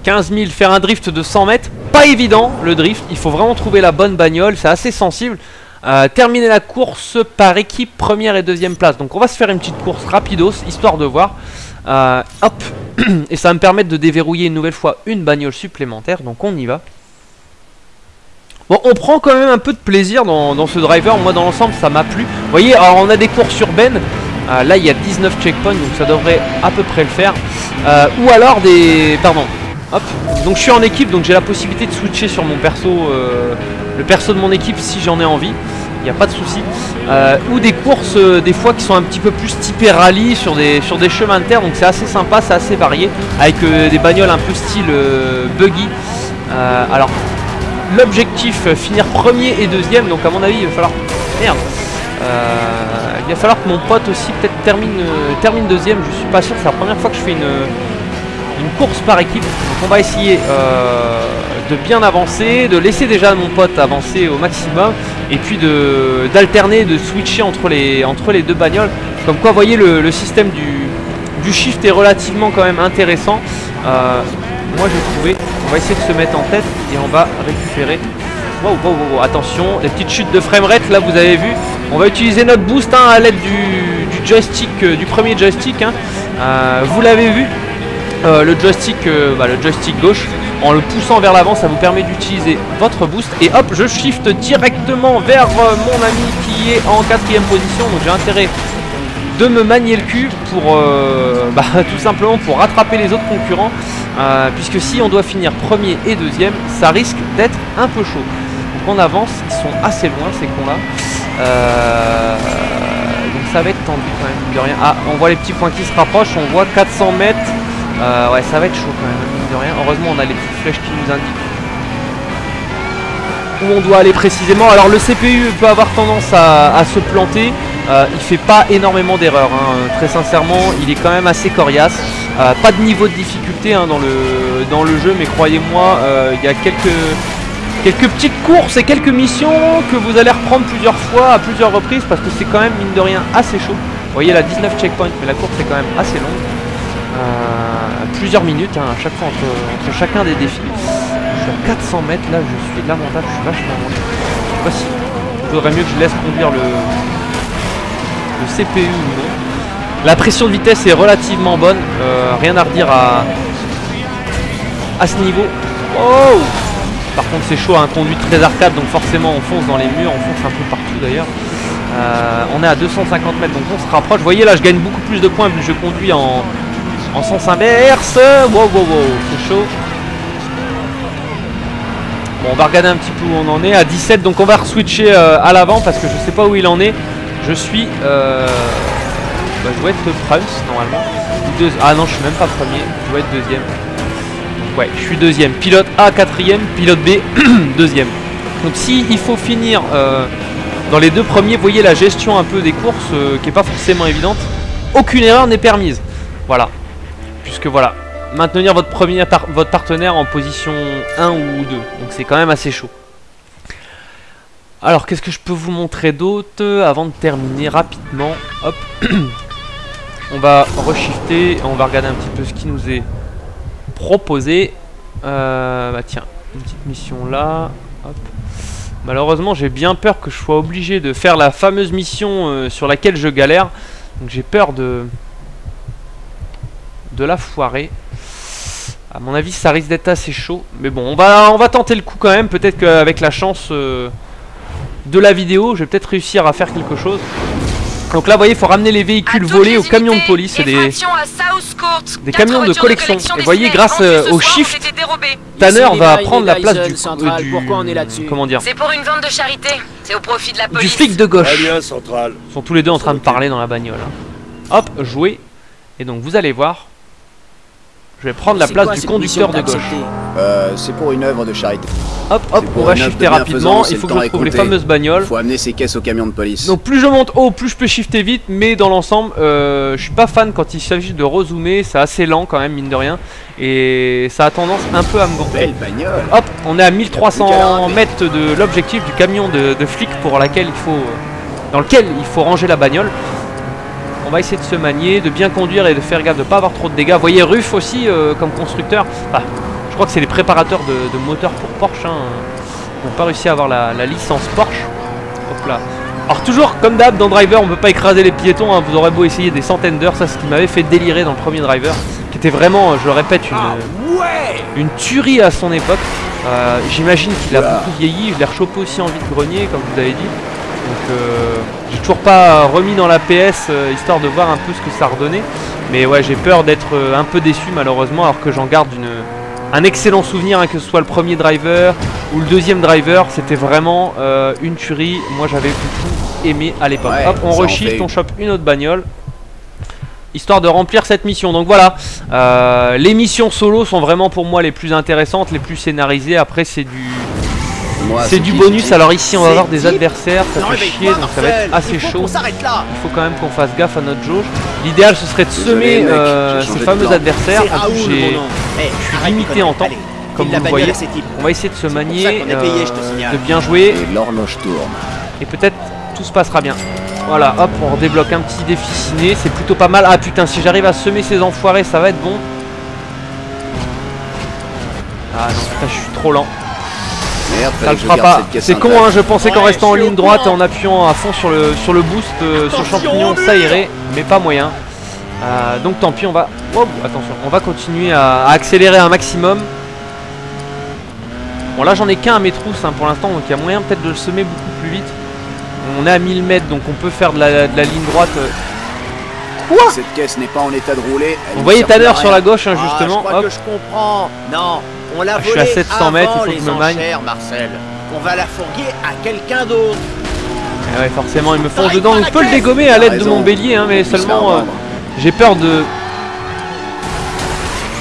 15 000, faire un drift de 100 mètres. Pas évident le drift, il faut vraiment trouver la bonne bagnole, c'est assez sensible. Euh, terminer la course par équipe première et deuxième place. Donc on va se faire une petite course rapidos, histoire de voir. Euh, hop, <clears throat> et ça va me permettre de déverrouiller une nouvelle fois une bagnole supplémentaire, donc on y va. Bon, on prend quand même un peu de plaisir dans, dans ce driver, moi dans l'ensemble ça m'a plu. Vous voyez, alors on a des courses urbaines, Euh, là il y a 19 checkpoints, donc ça devrait à peu près le faire. Ou alors des... pardon, hop, donc je suis en équipe, donc j'ai la possibilité de switcher sur mon perso, euh, le perso de mon équipe si j'en ai envie. Il n'y a pas de souci. Euh, ou des courses euh, des fois qui sont un petit peu plus typées rallye sur des, sur des chemins de terre, donc c'est assez sympa, c'est assez varié, avec des bagnoles un peu style buggy. Alors, l'objectif, finir premier et deuxième, donc à mon avis il va falloir... Merde Il va falloir que mon pote aussi peut-être termine, termine deuxième, je suis pas sûr, c'est la première fois que je fais une, une course par équipe, donc on va essayer euh, de bien avancer, de laisser déjà mon pote avancer au maximum, et puis d'alterner, de switcher entre les, entre les deux bagnoles, comme quoi vous voyez le, le système du, du shift est relativement quand même intéressant. Euh, moi j'ai trouvé, on va essayer de se mettre en tête et on va récupérer. Wow, wow, wow, attention, les petites chutes de framerate là vous avez vu. On va utiliser notre boost hein, à l'aide du, du joystick, euh, du premier joystick. hein. Vous l'avez vu, euh, le joystick, euh, bah, le joystick gauche, en le poussant vers l'avant, ça vous permet d'utiliser votre boost. Et hop, je shift directement vers euh, mon ami qui est en quatrième position. Donc j'ai intérêt de me manier le cul pour euh, <laughs> bah, tout simplement pour rattraper les autres concurrents. euh, puisque si on doit finir premier et deuxième, ça risque d'être un peu chaud. Donc on avance, ils sont assez loin ces cons là. donc ça va être tendu quand même, de rien. Ah, on voit les petits points qui se rapprochent, on voit 400 mètres. Euh, ouais, ça va être chaud quand même, mine de rien. Heureusement, on a les petites flèches qui nous indiquent où on doit aller précisément. Alors le CPU peut avoir tendance à, se planter. Euh, il fait pas énormément d'erreurs. hein. Très sincèrement, il est quand même assez coriace. Euh, pas de niveau de difficulté hein, dans, le, dans le jeu, mais croyez-moi, euh, il y a quelques, quelques petites courses et quelques missions que vous allez reprendre plusieurs fois à plusieurs reprises parce que c'est quand même mine de rien assez chaud. Vous voyez la 19 checkpoints, mais la course est quand même assez longue. Plusieurs minutes hein, à chaque fois entre, chacun des défis. Je suis à 400 mètres là, je suis lamentable, je suis vachement loin. Je sais pas si il faudrait mieux que je laisse conduire le, CPU ou non. La pression de vitesse est relativement bonne, euh, rien à redire à, à ce niveau. Oh Par contre c'est chaud, un conduite très arcade, donc forcément on fonce dans les murs, on fonce un peu partout d'ailleurs. Euh, on est à 250 mètres, donc on se rapproche. Vous voyez là, je gagne beaucoup plus de points vu que je conduis en, en sens inverse. Wow, wow, wow, c'est chaud. Bon, on va regarder un petit peu où on en est. À 17, donc on va re-switcher euh, à l'avant parce que je sais pas où il en est. Je suis... Euh... bah, je dois être France normalement. Ah non, je suis même pas premier. Je dois être deuxième. Ouais, je suis deuxième. Pilote A, quatrième. Pilote B, <clears throat> deuxième. Donc si il faut finir euh, dans les deux premiers, vous voyez la gestion un peu des courses qui est pas forcément évidente. aucune erreur n'est permise. Voilà. Puisque voilà, maintenir votre premier votre partenaire en position 1 ou 2. Donc c'est quand même assez chaud. Alors qu'est-ce que je peux vous montrer d'autre avant de terminer rapidement? Hop. <coughs> on va reshifter, on va regarder un petit peu ce qui nous est proposé. Euh, bah tiens, une petite mission là. Hop. Malheureusement j'ai bien peur que je sois obligé de faire la fameuse mission euh, sur laquelle je galère. Donc j'ai peur de de la foirer. À mon avis, ça risque d'être assez chaud. Mais bon, on va, on va tenter le coup quand même. Peut-être qu'avec la chance euh, de la vidéo, je vais peut-être réussir à faire quelque chose. Donc là, vous voyez, il faut ramener les véhicules volés aux camions de police. C'est des, des camions de collection. Et vous voyez, grâce euh, au shift, Tanner va prendre la place du, Central. euh, du- Pourquoi on est là-dessus Comment dire C'est pour une vente de charité. C'est au profit de la Du police. flic de gauche. Très bien, Central. Ils sont tous les deux en train de parler dans la bagnole. hein. Hop, jouer. Et donc, vous allez voir. Je vais prendre la place quoi du conducteur de gauche. Euh, c'est pour une œuvre de charité. Hop, hop, on va shifter de rapidement. Il faut que je trouve les fameuses bagnoles. Il faut amener ces caisses au camion de police. Donc plus je monte haut, plus je peux shifter vite, mais dans l'ensemble, euh, je suis pas fan quand il s'agit de rezoomer, c'est assez lent quand même, mine de rien, et ça a tendance un peu à me gonfler. Belle bagnole. Hop, on est à Plus qu'à 1300 l'arrêter. mètres de l'objectif du camion de, de flic pour laquelle il faut, euh, dans lequel il faut ranger la bagnole. On va essayer de se manier, de bien conduire et de faire gaffe de pas avoir trop de dégâts. Vous voyez Ruff aussi euh, comme constructeur. Enfin, je crois que c'est les préparateurs de, de moteurs pour Porsche. Hein, qui n'ont pas réussi à avoir la, la licence Porsche. Hop là. Alors toujours comme d'hab dans Driver, on peut pas écraser les piétons. hein. Vous aurez beau essayer des centaines d'heures, ça c'est ce qui m'avait fait délirer dans le premier Driver, qui était vraiment, euh, je le répète, une Ah une tuerie à son époque. Euh, J'imagine qu'il a beaucoup vieilli. Je l'ai rechopé aussi en vide-grenier, comme vous avez dit. Donc, euh, j'ai toujours pas remis dans la PS euh, histoire de voir un peu ce que ça redonnait. Mais ouais, j'ai peur d'être euh, un peu déçu malheureusement, alors que j'en garde une, un excellent souvenir, hein, que ce soit le premier driver ou le deuxième driver. C'était vraiment euh, une tuerie. Moi, j'avais beaucoup aimé à l'époque. Ouais, Hop, on reshift, on chope une autre bagnole histoire de remplir cette mission. Donc voilà, euh, les missions solo sont vraiment pour moi les plus intéressantes, les plus scénarisées. Après c'est du c'est du bonus. Alors ici on va avoir des adversaires, ça fait chier, donc ça va être assez chaud. Il faut quand même qu'on fasse gaffe à notre jauge. L'idéal ce serait de semer euh, ces fameux adversaires. En plus, nom. Eh, je suis limité en temps, comme vous voyez. On va essayer de se manier, je euh, de bien jouer Et l'horloge tourne. et peut-être tout se passera bien. Voilà, hop, on redébloque un petit défi ciné, c'est plutôt pas mal. Ah putain, si j'arrive à semer ces enfoirés, ça va être bon. Ah non, putain, je suis trop lent. Merde, Ça le fera pas. C'est con, hein, je pensais qu'en restant en ligne droite et en appuyant à fond sur le, sur le boost, euh, sur champignon, ça irait, mais pas moyen. Euh, donc tant pis, on va. Oh, attention, on va continuer à, à accélérer un maximum. Bon, là j'en ai qu'un à mes trousses hein, pour l'instant, donc il y a moyen peut-être de le semer beaucoup plus vite. On est à 1000 mètres, donc on peut faire de la, de la ligne droite. euh. Cette caisse n'est pas en état de rouler. elle Vous voyez Tanner sur la gauche, hein, Ah, justement. je crois hop. que je comprends. Non, on l'a Ah, je suis à 700 mètres, il faut que je me magne. enchères, Marcel. On va la fourguer à quelqu'un d'autre. Eh ouais, forcément, ils me T'arrêtes dedans. Je peux le dégommer à l'aide de mon bélier, hein, mais seulement. euh. J'ai peur de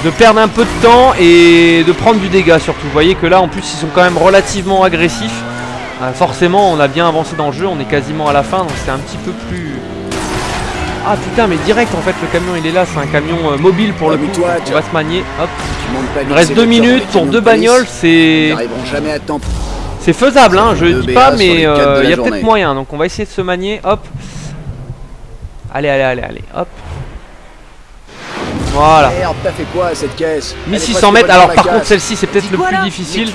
de perdre un peu de temps et de prendre du dégât surtout. Vous voyez que là en plus ils sont quand même relativement agressifs. Euh, forcément on a bien avancé dans le jeu, on est quasiment à la fin donc c'est un petit peu plus... Ah putain mais direct en fait le camion il est là, c'est un camion euh, mobile pour le coup. On va se manier. Hop. Il reste deux minutes pour deux bagnoles, c'est... n'arriveront jamais à temps. C'est faisable hein, je dis pas mais euh, il y a peut-être moyen donc on va essayer de se manier. Hop. Allez allez allez allez hop. Voilà. Merde, t'as fait quoi à cette caisse? Elle est 1600 presque mètres, alors par contre celle-ci c'est peut-être le plus là? difficile.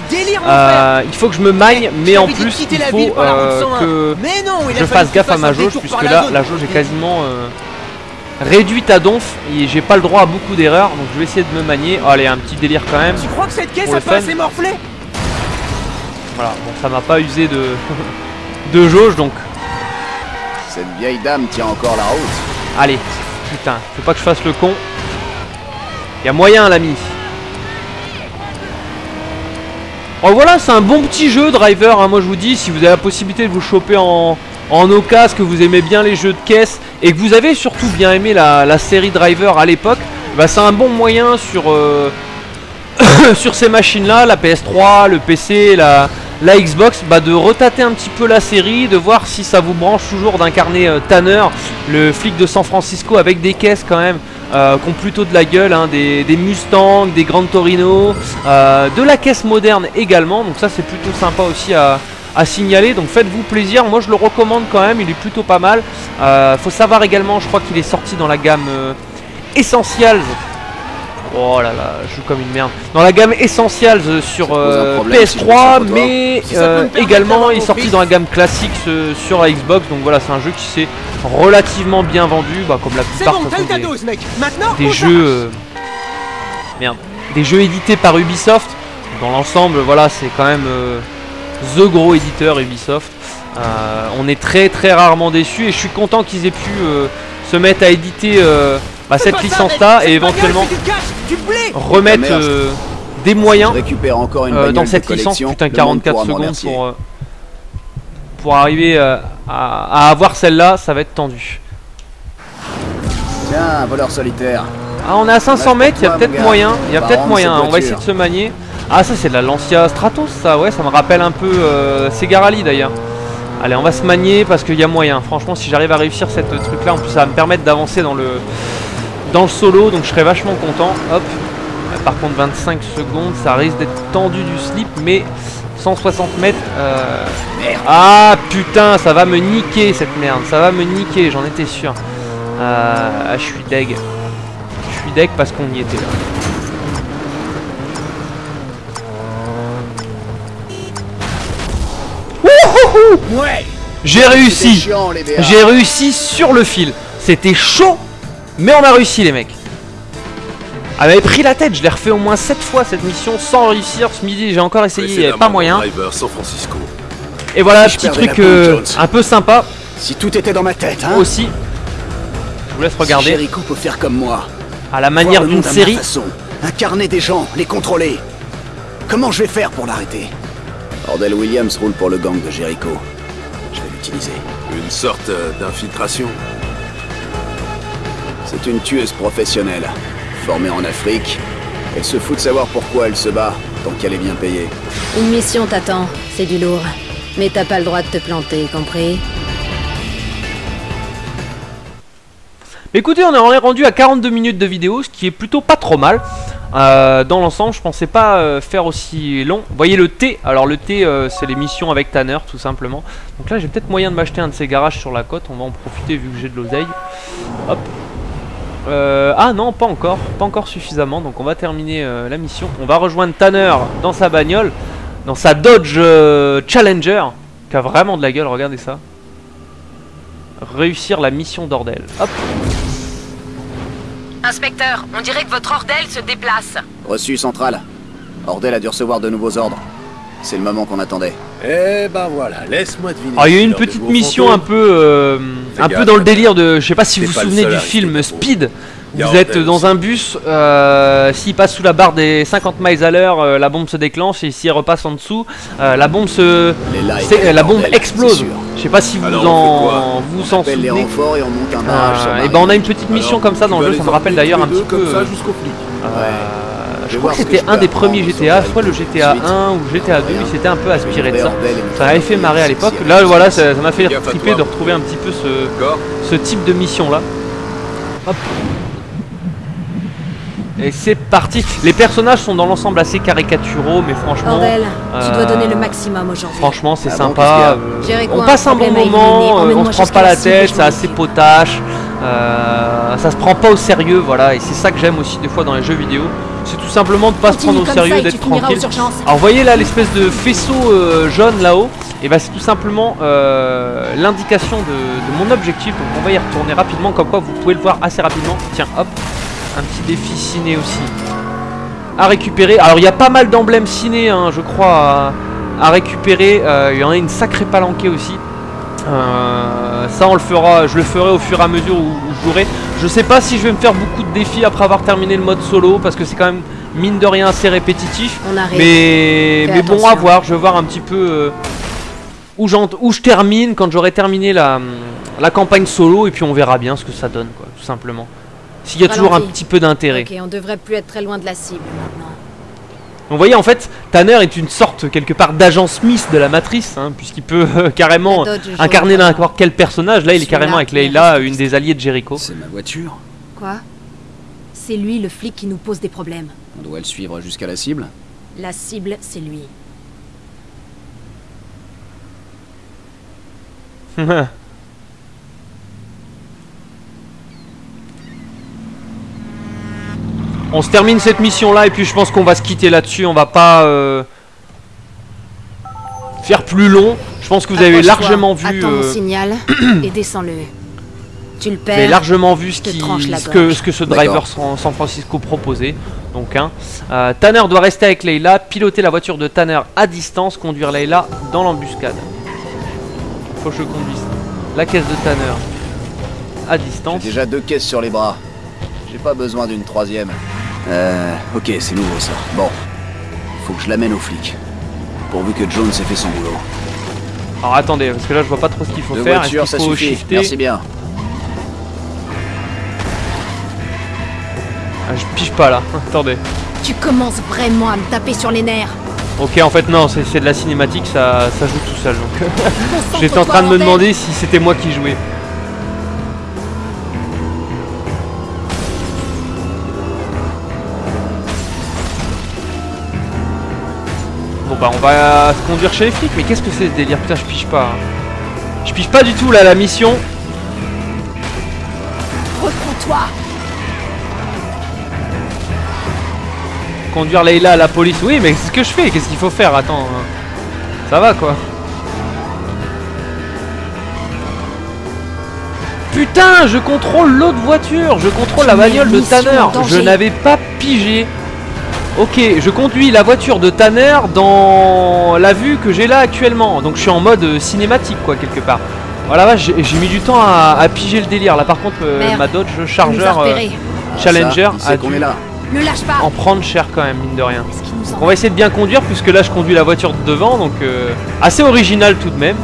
Euh, il faut que je me Eh, mais en plus quitter il la faut ville euh, 101. que Mais non, il je fasse gaffe à ma jauge puisque là la jauge est quasiment euh, réduite à donf et j'ai pas le droit à beaucoup d'erreurs donc je vais essayer de me manier. Oh, allez un petit délire quand même. Tu crois que cette caisse a pas assez morflé? Voilà, bon ça m'a pas usé de <laughs> de jauge donc Cette vieille dame tient encore la route. allez putain faut pas que je fasse le con. Y a moyen l'ami. Oh voilà, c'est un bon petit jeu Driver, hein, moi je vous dis, si vous avez la possibilité de vous choper en, en que vous aimez bien les jeux de caisse, et que vous avez surtout bien aimé la, série Driver à l'époque, bah c'est un bon moyen sur, euh, <coughs> ces machines-là, la PS3, le PC, la, la Xbox, bah, de retater un petit peu la série, de voir si ça vous branche toujours d'incarner euh, Tanner, le flic de San Francisco avec des caisses quand même. Euh, qui ont plutôt de la gueule, hein, des, des Mustangs, des Grand Torino, euh, de la caisse moderne également, donc ça c'est plutôt sympa aussi à, signaler, donc faites-vous plaisir, moi je le recommande quand même, il est plutôt pas mal. Euh, faut savoir également, je crois qu'il est sorti dans la gamme Essentials. Oh là là, je joue comme une merde. Dans la gamme Essentials euh, sur Ça te pose un euh, problème si je me sens PS3, pas. toi mais Si euh, permettre également est sorti dans la gamme classique euh, sur la Xbox, donc voilà, c'est un jeu qui s'est relativement bien vendu, bah, comme la plupart bon, façon, des- jeux euh, merde. Des jeux édités par Ubisoft. Dans l'ensemble voilà c'est quand même euh, the gros éditeur Ubisoft. Euh, on est très très rarement déçus et je suis content qu'ils aient pu euh, se mettre à éditer euh, bah, cette pas ça, licence mec, là cette et éventuellement blé remettre euh, des moyens encore une euh, dans cette licence putain le monde 44 pourra m'en secondes pour euh, pour arriver euh, à, à avoir celle-là ça va être tendu Tiens, voleur solitaire. Ah, on est à 500 Dommage mètres, il y a peut-être moyen. Il y a On va peut-être moyen. On va essayer de se manier. Ah, ça, c'est de la Lancia Stratos, ça, ouais, ça me rappelle un peu euh, Segarali d'ailleurs. Allez, on va se manier parce qu'il y a moyen. Franchement, si j'arrive à réussir cette truc là, en plus, ça va me permettre d'avancer dans le dans le solo, donc je serais vachement content. Hop. Euh, Par contre, 25 secondes, ça risque d'être tendu du slip, mais 160 mètres. euh, Ah putain, ça va me niquer cette merde. Ça va me niquer, j'en étais sûr. Euh, Ah, je suis deg. Je suis deg parce qu'on y était là. Ouais J'ai C'est réussi. J'ai réussi sur le fil. C'était chaud, mais on a réussi les mecs. Elle m'avait pris la tête, je l'ai refait au moins 7 fois cette mission sans réussir. Ce midi j'ai encore essayé, il n'y avait pas moyen. Driver San Francisco. Et voilà, Si petit truc euh, un peu sympa Si tout était dans ma tête, hein aussi. Je vous laisse Si regarder Jericho peut faire comme moi. à la manière d'une série. façon, incarner des gens, les contrôler. Comment je vais faire pour l'arrêter? Ordell Williams roule pour le gang de Jericho. Je vais l'utiliser. Une sorte euh, d'infiltration. C'est une tueuse professionnelle, formée en Afrique. Elle se fout de savoir pourquoi elle se bat, tant qu'elle est bien payée. Une mission t'attend, c'est du lourd. Mais t'as pas le droit de te planter, compris? Écoutez, on est rendu à 42 minutes de vidéo, ce qui est plutôt pas trop mal. Euh, dans l'ensemble, je pensais pas euh, faire aussi long. Vous voyez le T, alors le T, euh, c'est les missions avec Tanner, tout simplement. Donc là, j'ai peut-être moyen de m'acheter un de ces garages sur la côte. On va en profiter vu que j'ai de l'oseille. Hop. Euh, ah non, pas encore, pas encore suffisamment. Donc on va terminer euh, la mission. On va rejoindre Tanner dans sa bagnole, dans sa Dodge euh, Challenger, qui a vraiment de la gueule. Regardez ça. Réussir la mission d'Ordel. Hop. Inspecteur, on dirait que votre ordelle se déplace. Reçu central. Ordell a dû recevoir de nouveaux ordres. C'est le moment qu'on attendait. Eh ben voilà, laisse-moi deviner. Alors il y a eu une petite mission un peu, euh, un peu dans le délire de, je sais pas si vous vous souvenez du film. Speed. Vous êtes dans un bus, euh, s'il passe sous la barre des 50 miles à l'heure, euh, la bombe se déclenche et s'il repasse en dessous, euh, la bombe se, la bombe explose. Je sais pas si vous Alors, on en, vous en Appelle les souvenez. renforts et on monte un barrage et Marine. ben on a une petite mission Alors, comme ça dans le jeu, ça me rappelle d'ailleurs un petit peu. Comme ça jusqu'au flic. euh, Je crois que c'était un des premiers GTA, soit le. GTA Ensuite, 1 ou GTA 2, il s'était un peu aspiré de ça. Ça m'avait fait marrer à l'époque. Là, voilà, ça m'a fait triper de retrouver un petit peu ce, type de mission là. Hop. Et c'est parti. Les personnages sont dans l'ensemble assez caricaturaux, mais franchement, tu dois euh, donner le maximum aujourd'hui. franchement c'est Ah sympa. euh, on passe un bon moment, euh, on se prend pas la tête, c'est assez potache. euh, ça se prend pas au sérieux, voilà. Et c'est ça que j'aime aussi des fois dans les jeux vidéo. C'est tout simplement de pas se prendre au sérieux, d'être tranquille. Alors vous voyez là l'espèce de faisceau euh, jaune là-haut. Et bah c'est tout simplement euh, l'indication de, de mon objectif. Donc on va y retourner rapidement. Comme quoi vous pouvez le voir assez rapidement. Tiens hop. Un petit défi ciné aussi. À récupérer. Alors il y a pas mal d'emblèmes ciné hein, je crois à, à récupérer. Euh, Il y en a une sacrée palanquée aussi Euh, ça on le fera, je le ferai au fur et à mesure où, où je jouerai. Je sais pas si je vais me faire beaucoup de défis après avoir terminé le mode solo parce que c'est quand même mine de rien assez répétitif. On arrive. Mais, bon, à voir. Je vais voir un petit peu euh, où, je termine quand j'aurai terminé la, la campagne solo et puis on verra bien ce que ça donne, quoi, tout simplement. S'il y a toujours un petit peu d'intérêt. Ok, on devrait plus être très loin de la cible maintenant. Vous voyez en fait, Tanner est une sorte quelque part d'agent Smith de la matrice, hein, puisqu'il peut euh, <laughs> carrément incarner n'importe quel personnage. Là, il est carrément avec Leila, une des alliées de Jericho. C'est ma voiture. Quoi? C'est lui le flic qui nous pose des problèmes. On doit le suivre jusqu'à la cible? La cible, c'est lui. <laughs> On se termine cette mission là et puis je pense qu'on va se quitter là-dessus. On va pas euh, faire plus long. Je pense que vous avez largement vu. Attends mon euh, signal <clears throat> et descends-le. Tu le Vous avez perds. largement vu ce, qui, que, ce que ce driver San, San Francisco proposait. Donc, hein. Euh, Tanner doit rester avec Leila, piloter la voiture de Tanner à distance, conduire Leila dans l'embuscade. Faut que je conduise la caisse de Tanner à J'ai distance. déjà deux caisses sur les bras. J'ai pas besoin d'une troisième. Euh, ok, c'est nouveau ça. Bon, faut que je l'amène aux flics. Pourvu que Jones ait fait son boulot. Alors attendez, parce que là je vois pas trop ce qu'il faut faire. Est-ce voitures, qu'il ça faut suffit. shifter Merci bien. Ah, Je pige pas là. <laughs> Attendez. Tu commences vraiment à me taper sur les nerfs. Ok, en fait, non, c'est c'est de la cinématique, ça, ça joue tout seul. Donc, <laughs> j'étais en train de me demander si c'était moi qui jouais. Bon bah on va se conduire chez les flics, mais qu'est-ce que c'est ce délire? Putain je pige pas. hein. Je pige pas du tout là la mission. Reprends-toi. Conduire Leila à la police. Oui mais c'est ce que je fais, qu'est-ce qu'il faut faire? Attends. hein. Ça va quoi. Putain, je contrôle l'autre voiture, je contrôle la bagnole de Tanner. Je n'avais pas pigé. Ok, je conduis la voiture de Tanner dans la vue que j'ai là actuellement. Donc je suis en mode euh, cinématique quoi quelque part. Voilà, vache, j'ai mis du temps à, à piger le délire. Là par contre, euh, Merde. ma Dodge Charger euh, Challenger ça, a dû est là. En prendre cher quand même, mine de rien. En On va essayer de bien conduire puisque là je conduis la voiture de devant donc euh, assez original tout de même.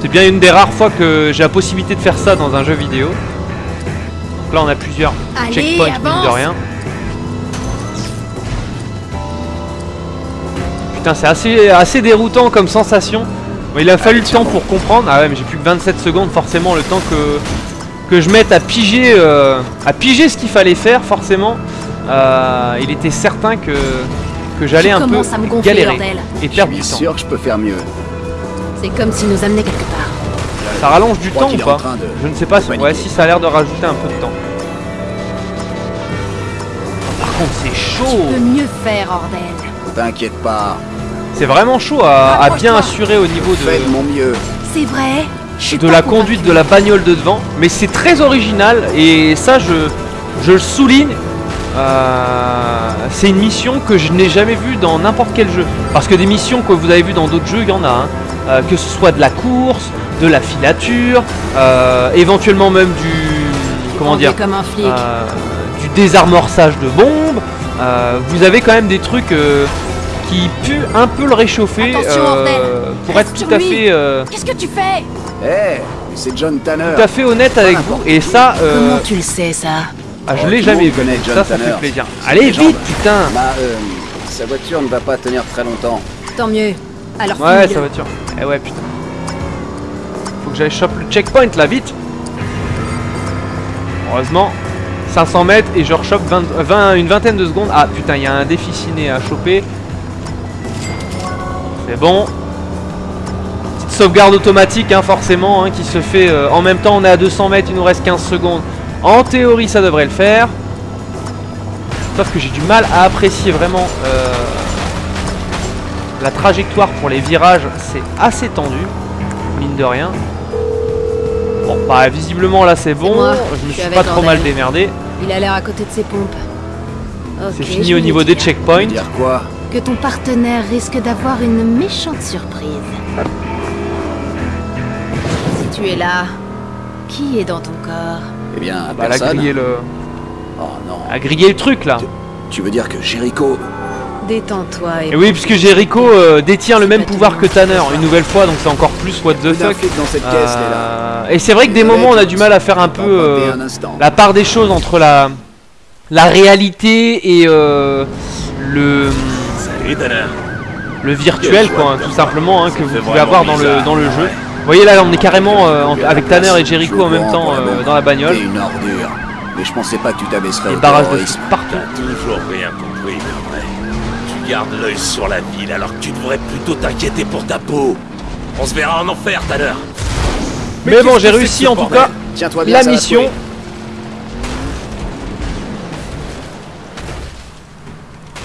C'est bien une des rares fois que j'ai la possibilité de faire ça dans un jeu vidéo. Donc là on a plusieurs Allez, checkpoints mine de rien. Putain c'est assez, assez déroutant comme sensation. Bon, il a fallu le temps pour comprendre. Ah ouais mais j'ai plus que 27 secondes forcément le temps que, que je mette à piger, euh, à piger ce qu'il fallait faire forcément. Euh, il était certain que, que j'allais un peu commences à me gonfler, galérer bordel. et Je perdre suis du temps. sûr que je peux faire mieux. C'est comme s'il nous amenait quelque part. Ça rallonge du temps ou pas Je ne sais pas. si-. Ouais, si ça a l'air de rajouter un peu de temps. Par contre, c'est chaud. Tu peux mieux faire, Ordel. T'inquiète pas, C'est vraiment chaud à, à bien assurer au niveau de mon mieux. C'est vrai. De la conduite de la bagnole de devant. Mais c'est très original et ça, je, je le souligne. Euh, c'est une mission que je n'ai jamais vue dans n'importe quel jeu. Parce que des missions que vous avez vues dans d'autres jeux, il y en a. hein. Euh, que ce soit de la course, de la filature, euh, éventuellement même du. Comment dire comme un flic. euh, du désamorçage de bombes. Euh, vous avez quand même des trucs euh, qui puent un peu le réchauffer bordel. pour être tout à fait euh, Qu'est-ce que tu fais? Eh, c'est John Tanner. tout à fait honnête avec vous. Et ça euh, Comment tu le sais, ça? ah, je Oh, l'ai le jamais vu. John ça ça Tanner. fait plaisir allez vite putain. Bah, euh, sa voiture ne va pas tenir très longtemps. Tant mieux. Alors ouais sa voiture. Eh ouais putain. Faut que j'aille chope le checkpoint là vite. Heureusement 500 mètres et je rechoppe 20, 20 une vingtaine de secondes. Ah putain il y a un défi ciné à choper c'est bon. Petite sauvegarde automatique hein, forcément hein, qui se fait euh, en même temps on est à 200 mètres il nous reste 15 secondes. En théorie ça devrait le faire. Sauf que j'ai du mal à apprécier vraiment euh, la trajectoire pour les virages. C'est assez tendu mine de rien. Bon bah visiblement là c'est bon. Moi, je me suis pas trop mal démerdé. Il a l'air à côté de ses pompes. C'est fini au niveau des checkpoints. Dire quoi? Que ton partenaire risque d'avoir une méchante surprise. Si tu es là, qui est dans ton corps? Eh bien, bah elle a personne. grillé le Oh non. elle a grillé le truc là Tu veux dire que Jericho... Détends-toi et... Et oui, puisque Jericho euh, détient le même pouvoir que. Tanner, une nouvelle fois, donc c'est encore plus what the fuck. flic dans cette caisse, Léla. Euh, et c'est vrai que des moments, on a du mal à faire un peu euh, la part des choses entre la, la réalité et euh, le. Le virtuel quoi, hein, tout simplement hein, que vous pouvez avoir dans le dans le jeu. Vous voyez là, on est carrément euh, en- avec Tanner et Jericho en même temps euh, dans la bagnole. Une ordure. Mais je pensais pas que tu t'abaisserais Les au barrages de partout. Toujours rien compris, mais vrai. Tu gardes l'œil sur la ville alors que tu devrais plutôt t'inquiéter pour ta peau. On se verra en enfer, Tanner. Mais bon, qu'est-ce j'ai réussi en tout cas Tiens-toi bien, la mission.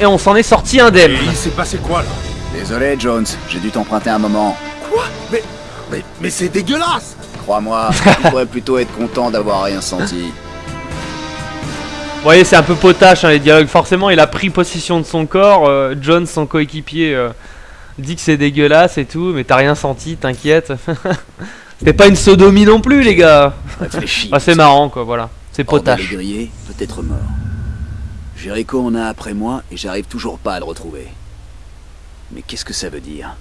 Et on s'en est sorti indemne. Et il s'est passé quoi là Désolé, Jones, j'ai dû t'emprunter un moment. Quoi Mais. Mais, mais c'est dégueulasse Crois-moi, <laughs> tu pourrais plutôt être content d'avoir rien senti. Vous voyez, c'est un peu potache hein, les dialogues. Forcément, il a pris possession de son corps. euh, John, son coéquipier, euh, dit que c'est dégueulasse et tout, mais t'as rien senti, t'inquiète. <laughs> C'était pas une sodomie non plus, les gars. Réfléchis. <laughs> Ah, c'est marrant, quoi, voilà. C'est potache. peut-être mort. Jericho en a après moi et j'arrive toujours pas à le retrouver. Mais qu'est-ce que ça veut dire?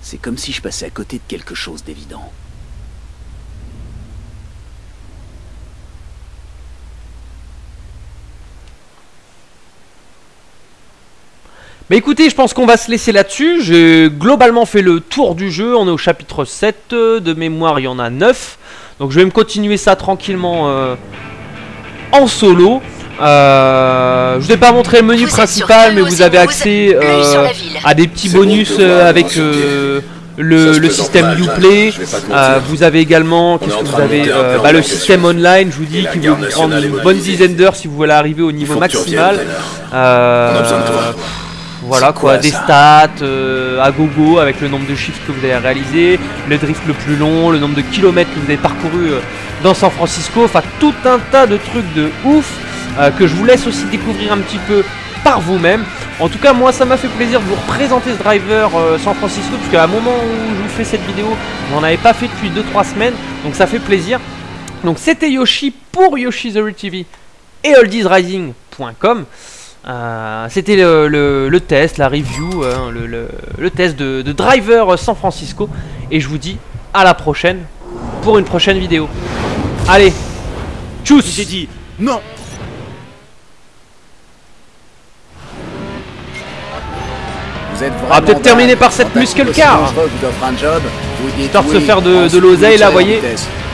C'est comme si je passais à côté de quelque chose d'évident. Mais écoutez, je pense qu'on va se laisser là-dessus. J'ai globalement fait le tour du jeu. On est au chapitre 7. euh, De mémoire, il y en a 9. Donc je vais me continuer ça tranquillement euh, en solo. Euh, je vous ai pas montré le menu Vous principal, mais vous avez accès euh, à des petits bon bonus euh, avec euh, le, système Uplay. Euh, vous avez également, qu'est-ce que vous avez euh, bah, Le système online, je vous dis, qui vous est une bonne dizaine d'heures si vous voulez arriver au niveau maximal. Euh, voilà quoi, quoi, des stats euh, à gogo avec le nombre de chiffres que vous avez réalisé, le drift le plus long, le nombre de kilomètres que vous avez parcouru dans San Francisco, enfin tout un tas de trucs de ouf euh, que je vous laisse aussi découvrir un petit peu par vous-même. En tout cas, moi ça m'a fait plaisir de vous représenter ce driver euh, San Francisco, puisque à un moment où je vous fais cette vidéo, j'en avais pas fait depuis 2-3 semaines, donc ça fait plaisir. Donc c'était Yoshi pour Story TV et oldiesrising.com. Euh, C'était le, test, la review, le, test de, de Driver San Francisco. Et je vous dis à la prochaine pour une prochaine vidéo. Allez, tchuss J'ai dit non Vous êtes va vraiment peut-être terminer par cette muscle car. Histoire de se faire de- de l'oseille, vous là, voyez.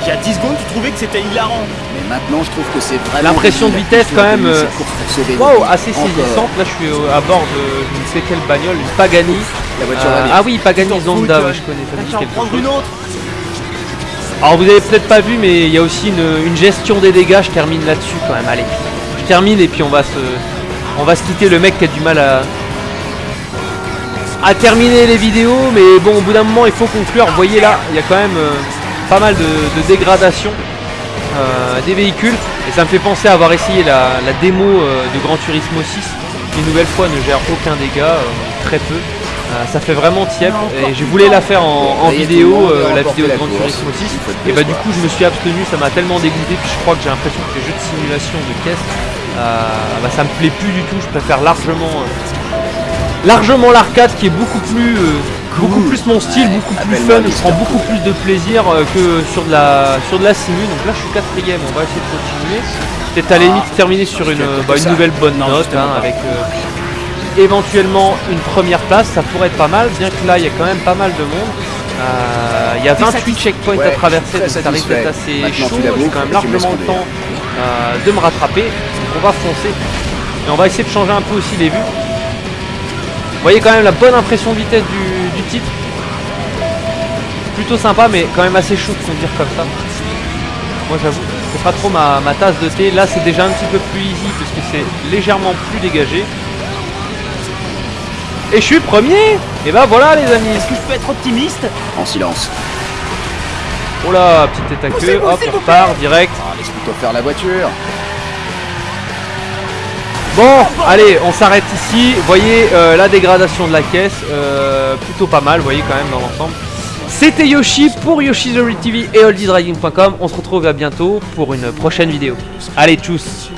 Il y a 10 secondes, tu trouvais que c'était hilarant. Mais maintenant, je trouve que c'est vraiment. L'impression de vitesse, quand même, euh, Waouh, vies. assez saisissante. Là, je suis à bord de je ne sais quelle bagnole, une Pagani. La voiture Euh, ah oui, Pagani Zonda, ouais, je connais. ça prendre une autre. Alors vous avez peut-être pas vu mais il y a aussi une, une gestion des dégâts, je termine là-dessus quand même, allez. Je termine et puis on va se. On va se quitter le mec qui a du mal à. À terminer les vidéos, mais bon au bout d'un moment il faut conclure. Vous voyez là, il y a quand même euh, pas mal de, de dégradation euh, des véhicules. Et ça me fait penser à avoir essayé la, la démo euh, de Gran Turismo 6, qui une nouvelle fois ne gère aucun dégât, très peu. Ça fait vraiment tiep et je voulais la faire en, vidéo, la vidéo de Gran. Turismo 6 Il faut de et bah du coup je me suis abstenu, ça m'a tellement dégoûté puis je crois que j'ai l'impression que les jeux de simulation de caisse bah, ça me plaît plus du tout, je préfère largement largement l'arcade qui est beaucoup plus euh, beaucoup plus mon style, Ouais, beaucoup plus appelle-moi fun, je prends beaucoup plus de plaisir euh, que sur de la sur de la simu. Donc là je suis quatrième, on va essayer de continuer. Peut-être à la limite terminer sur une, bah, une nouvelle bonne note hein, avec euh, éventuellement une première place, ça pourrait être pas mal, bien que là il y a quand même pas mal de monde. Euh, Il y a 28 checkpoints à traverser, donc ça risque d'être assez. Maintenant, chaud, j'ai quand même largement le temps euh, de me rattraper, donc on va foncer. Et on va essayer de changer un peu aussi les vues. Vous voyez quand même la bonne impression de vitesse du, du titre. Plutôt sympa mais quand même assez chaud de conduire comme ça. Moi j'avoue, c'est pas trop ma, ma tasse de thé. Là c'est déjà un petit peu plus easy puisque c'est légèrement plus dégagé. Et je suis premier Et bah voilà les amis Est-ce que je peux être optimiste? En silence. Oh là, petite tête à queue, hop, on repart direct. Ah, laisse plutôt faire la voiture. Bon, allez, on s'arrête ici. Voyez euh, la dégradation de la caisse, euh, plutôt pas mal, voyez quand même dans l'ensemble. C'était Yoshi pour Yoshi's Story TV et oldiesriding.com. On se retrouve à bientôt pour une prochaine vidéo. Allez, tchuss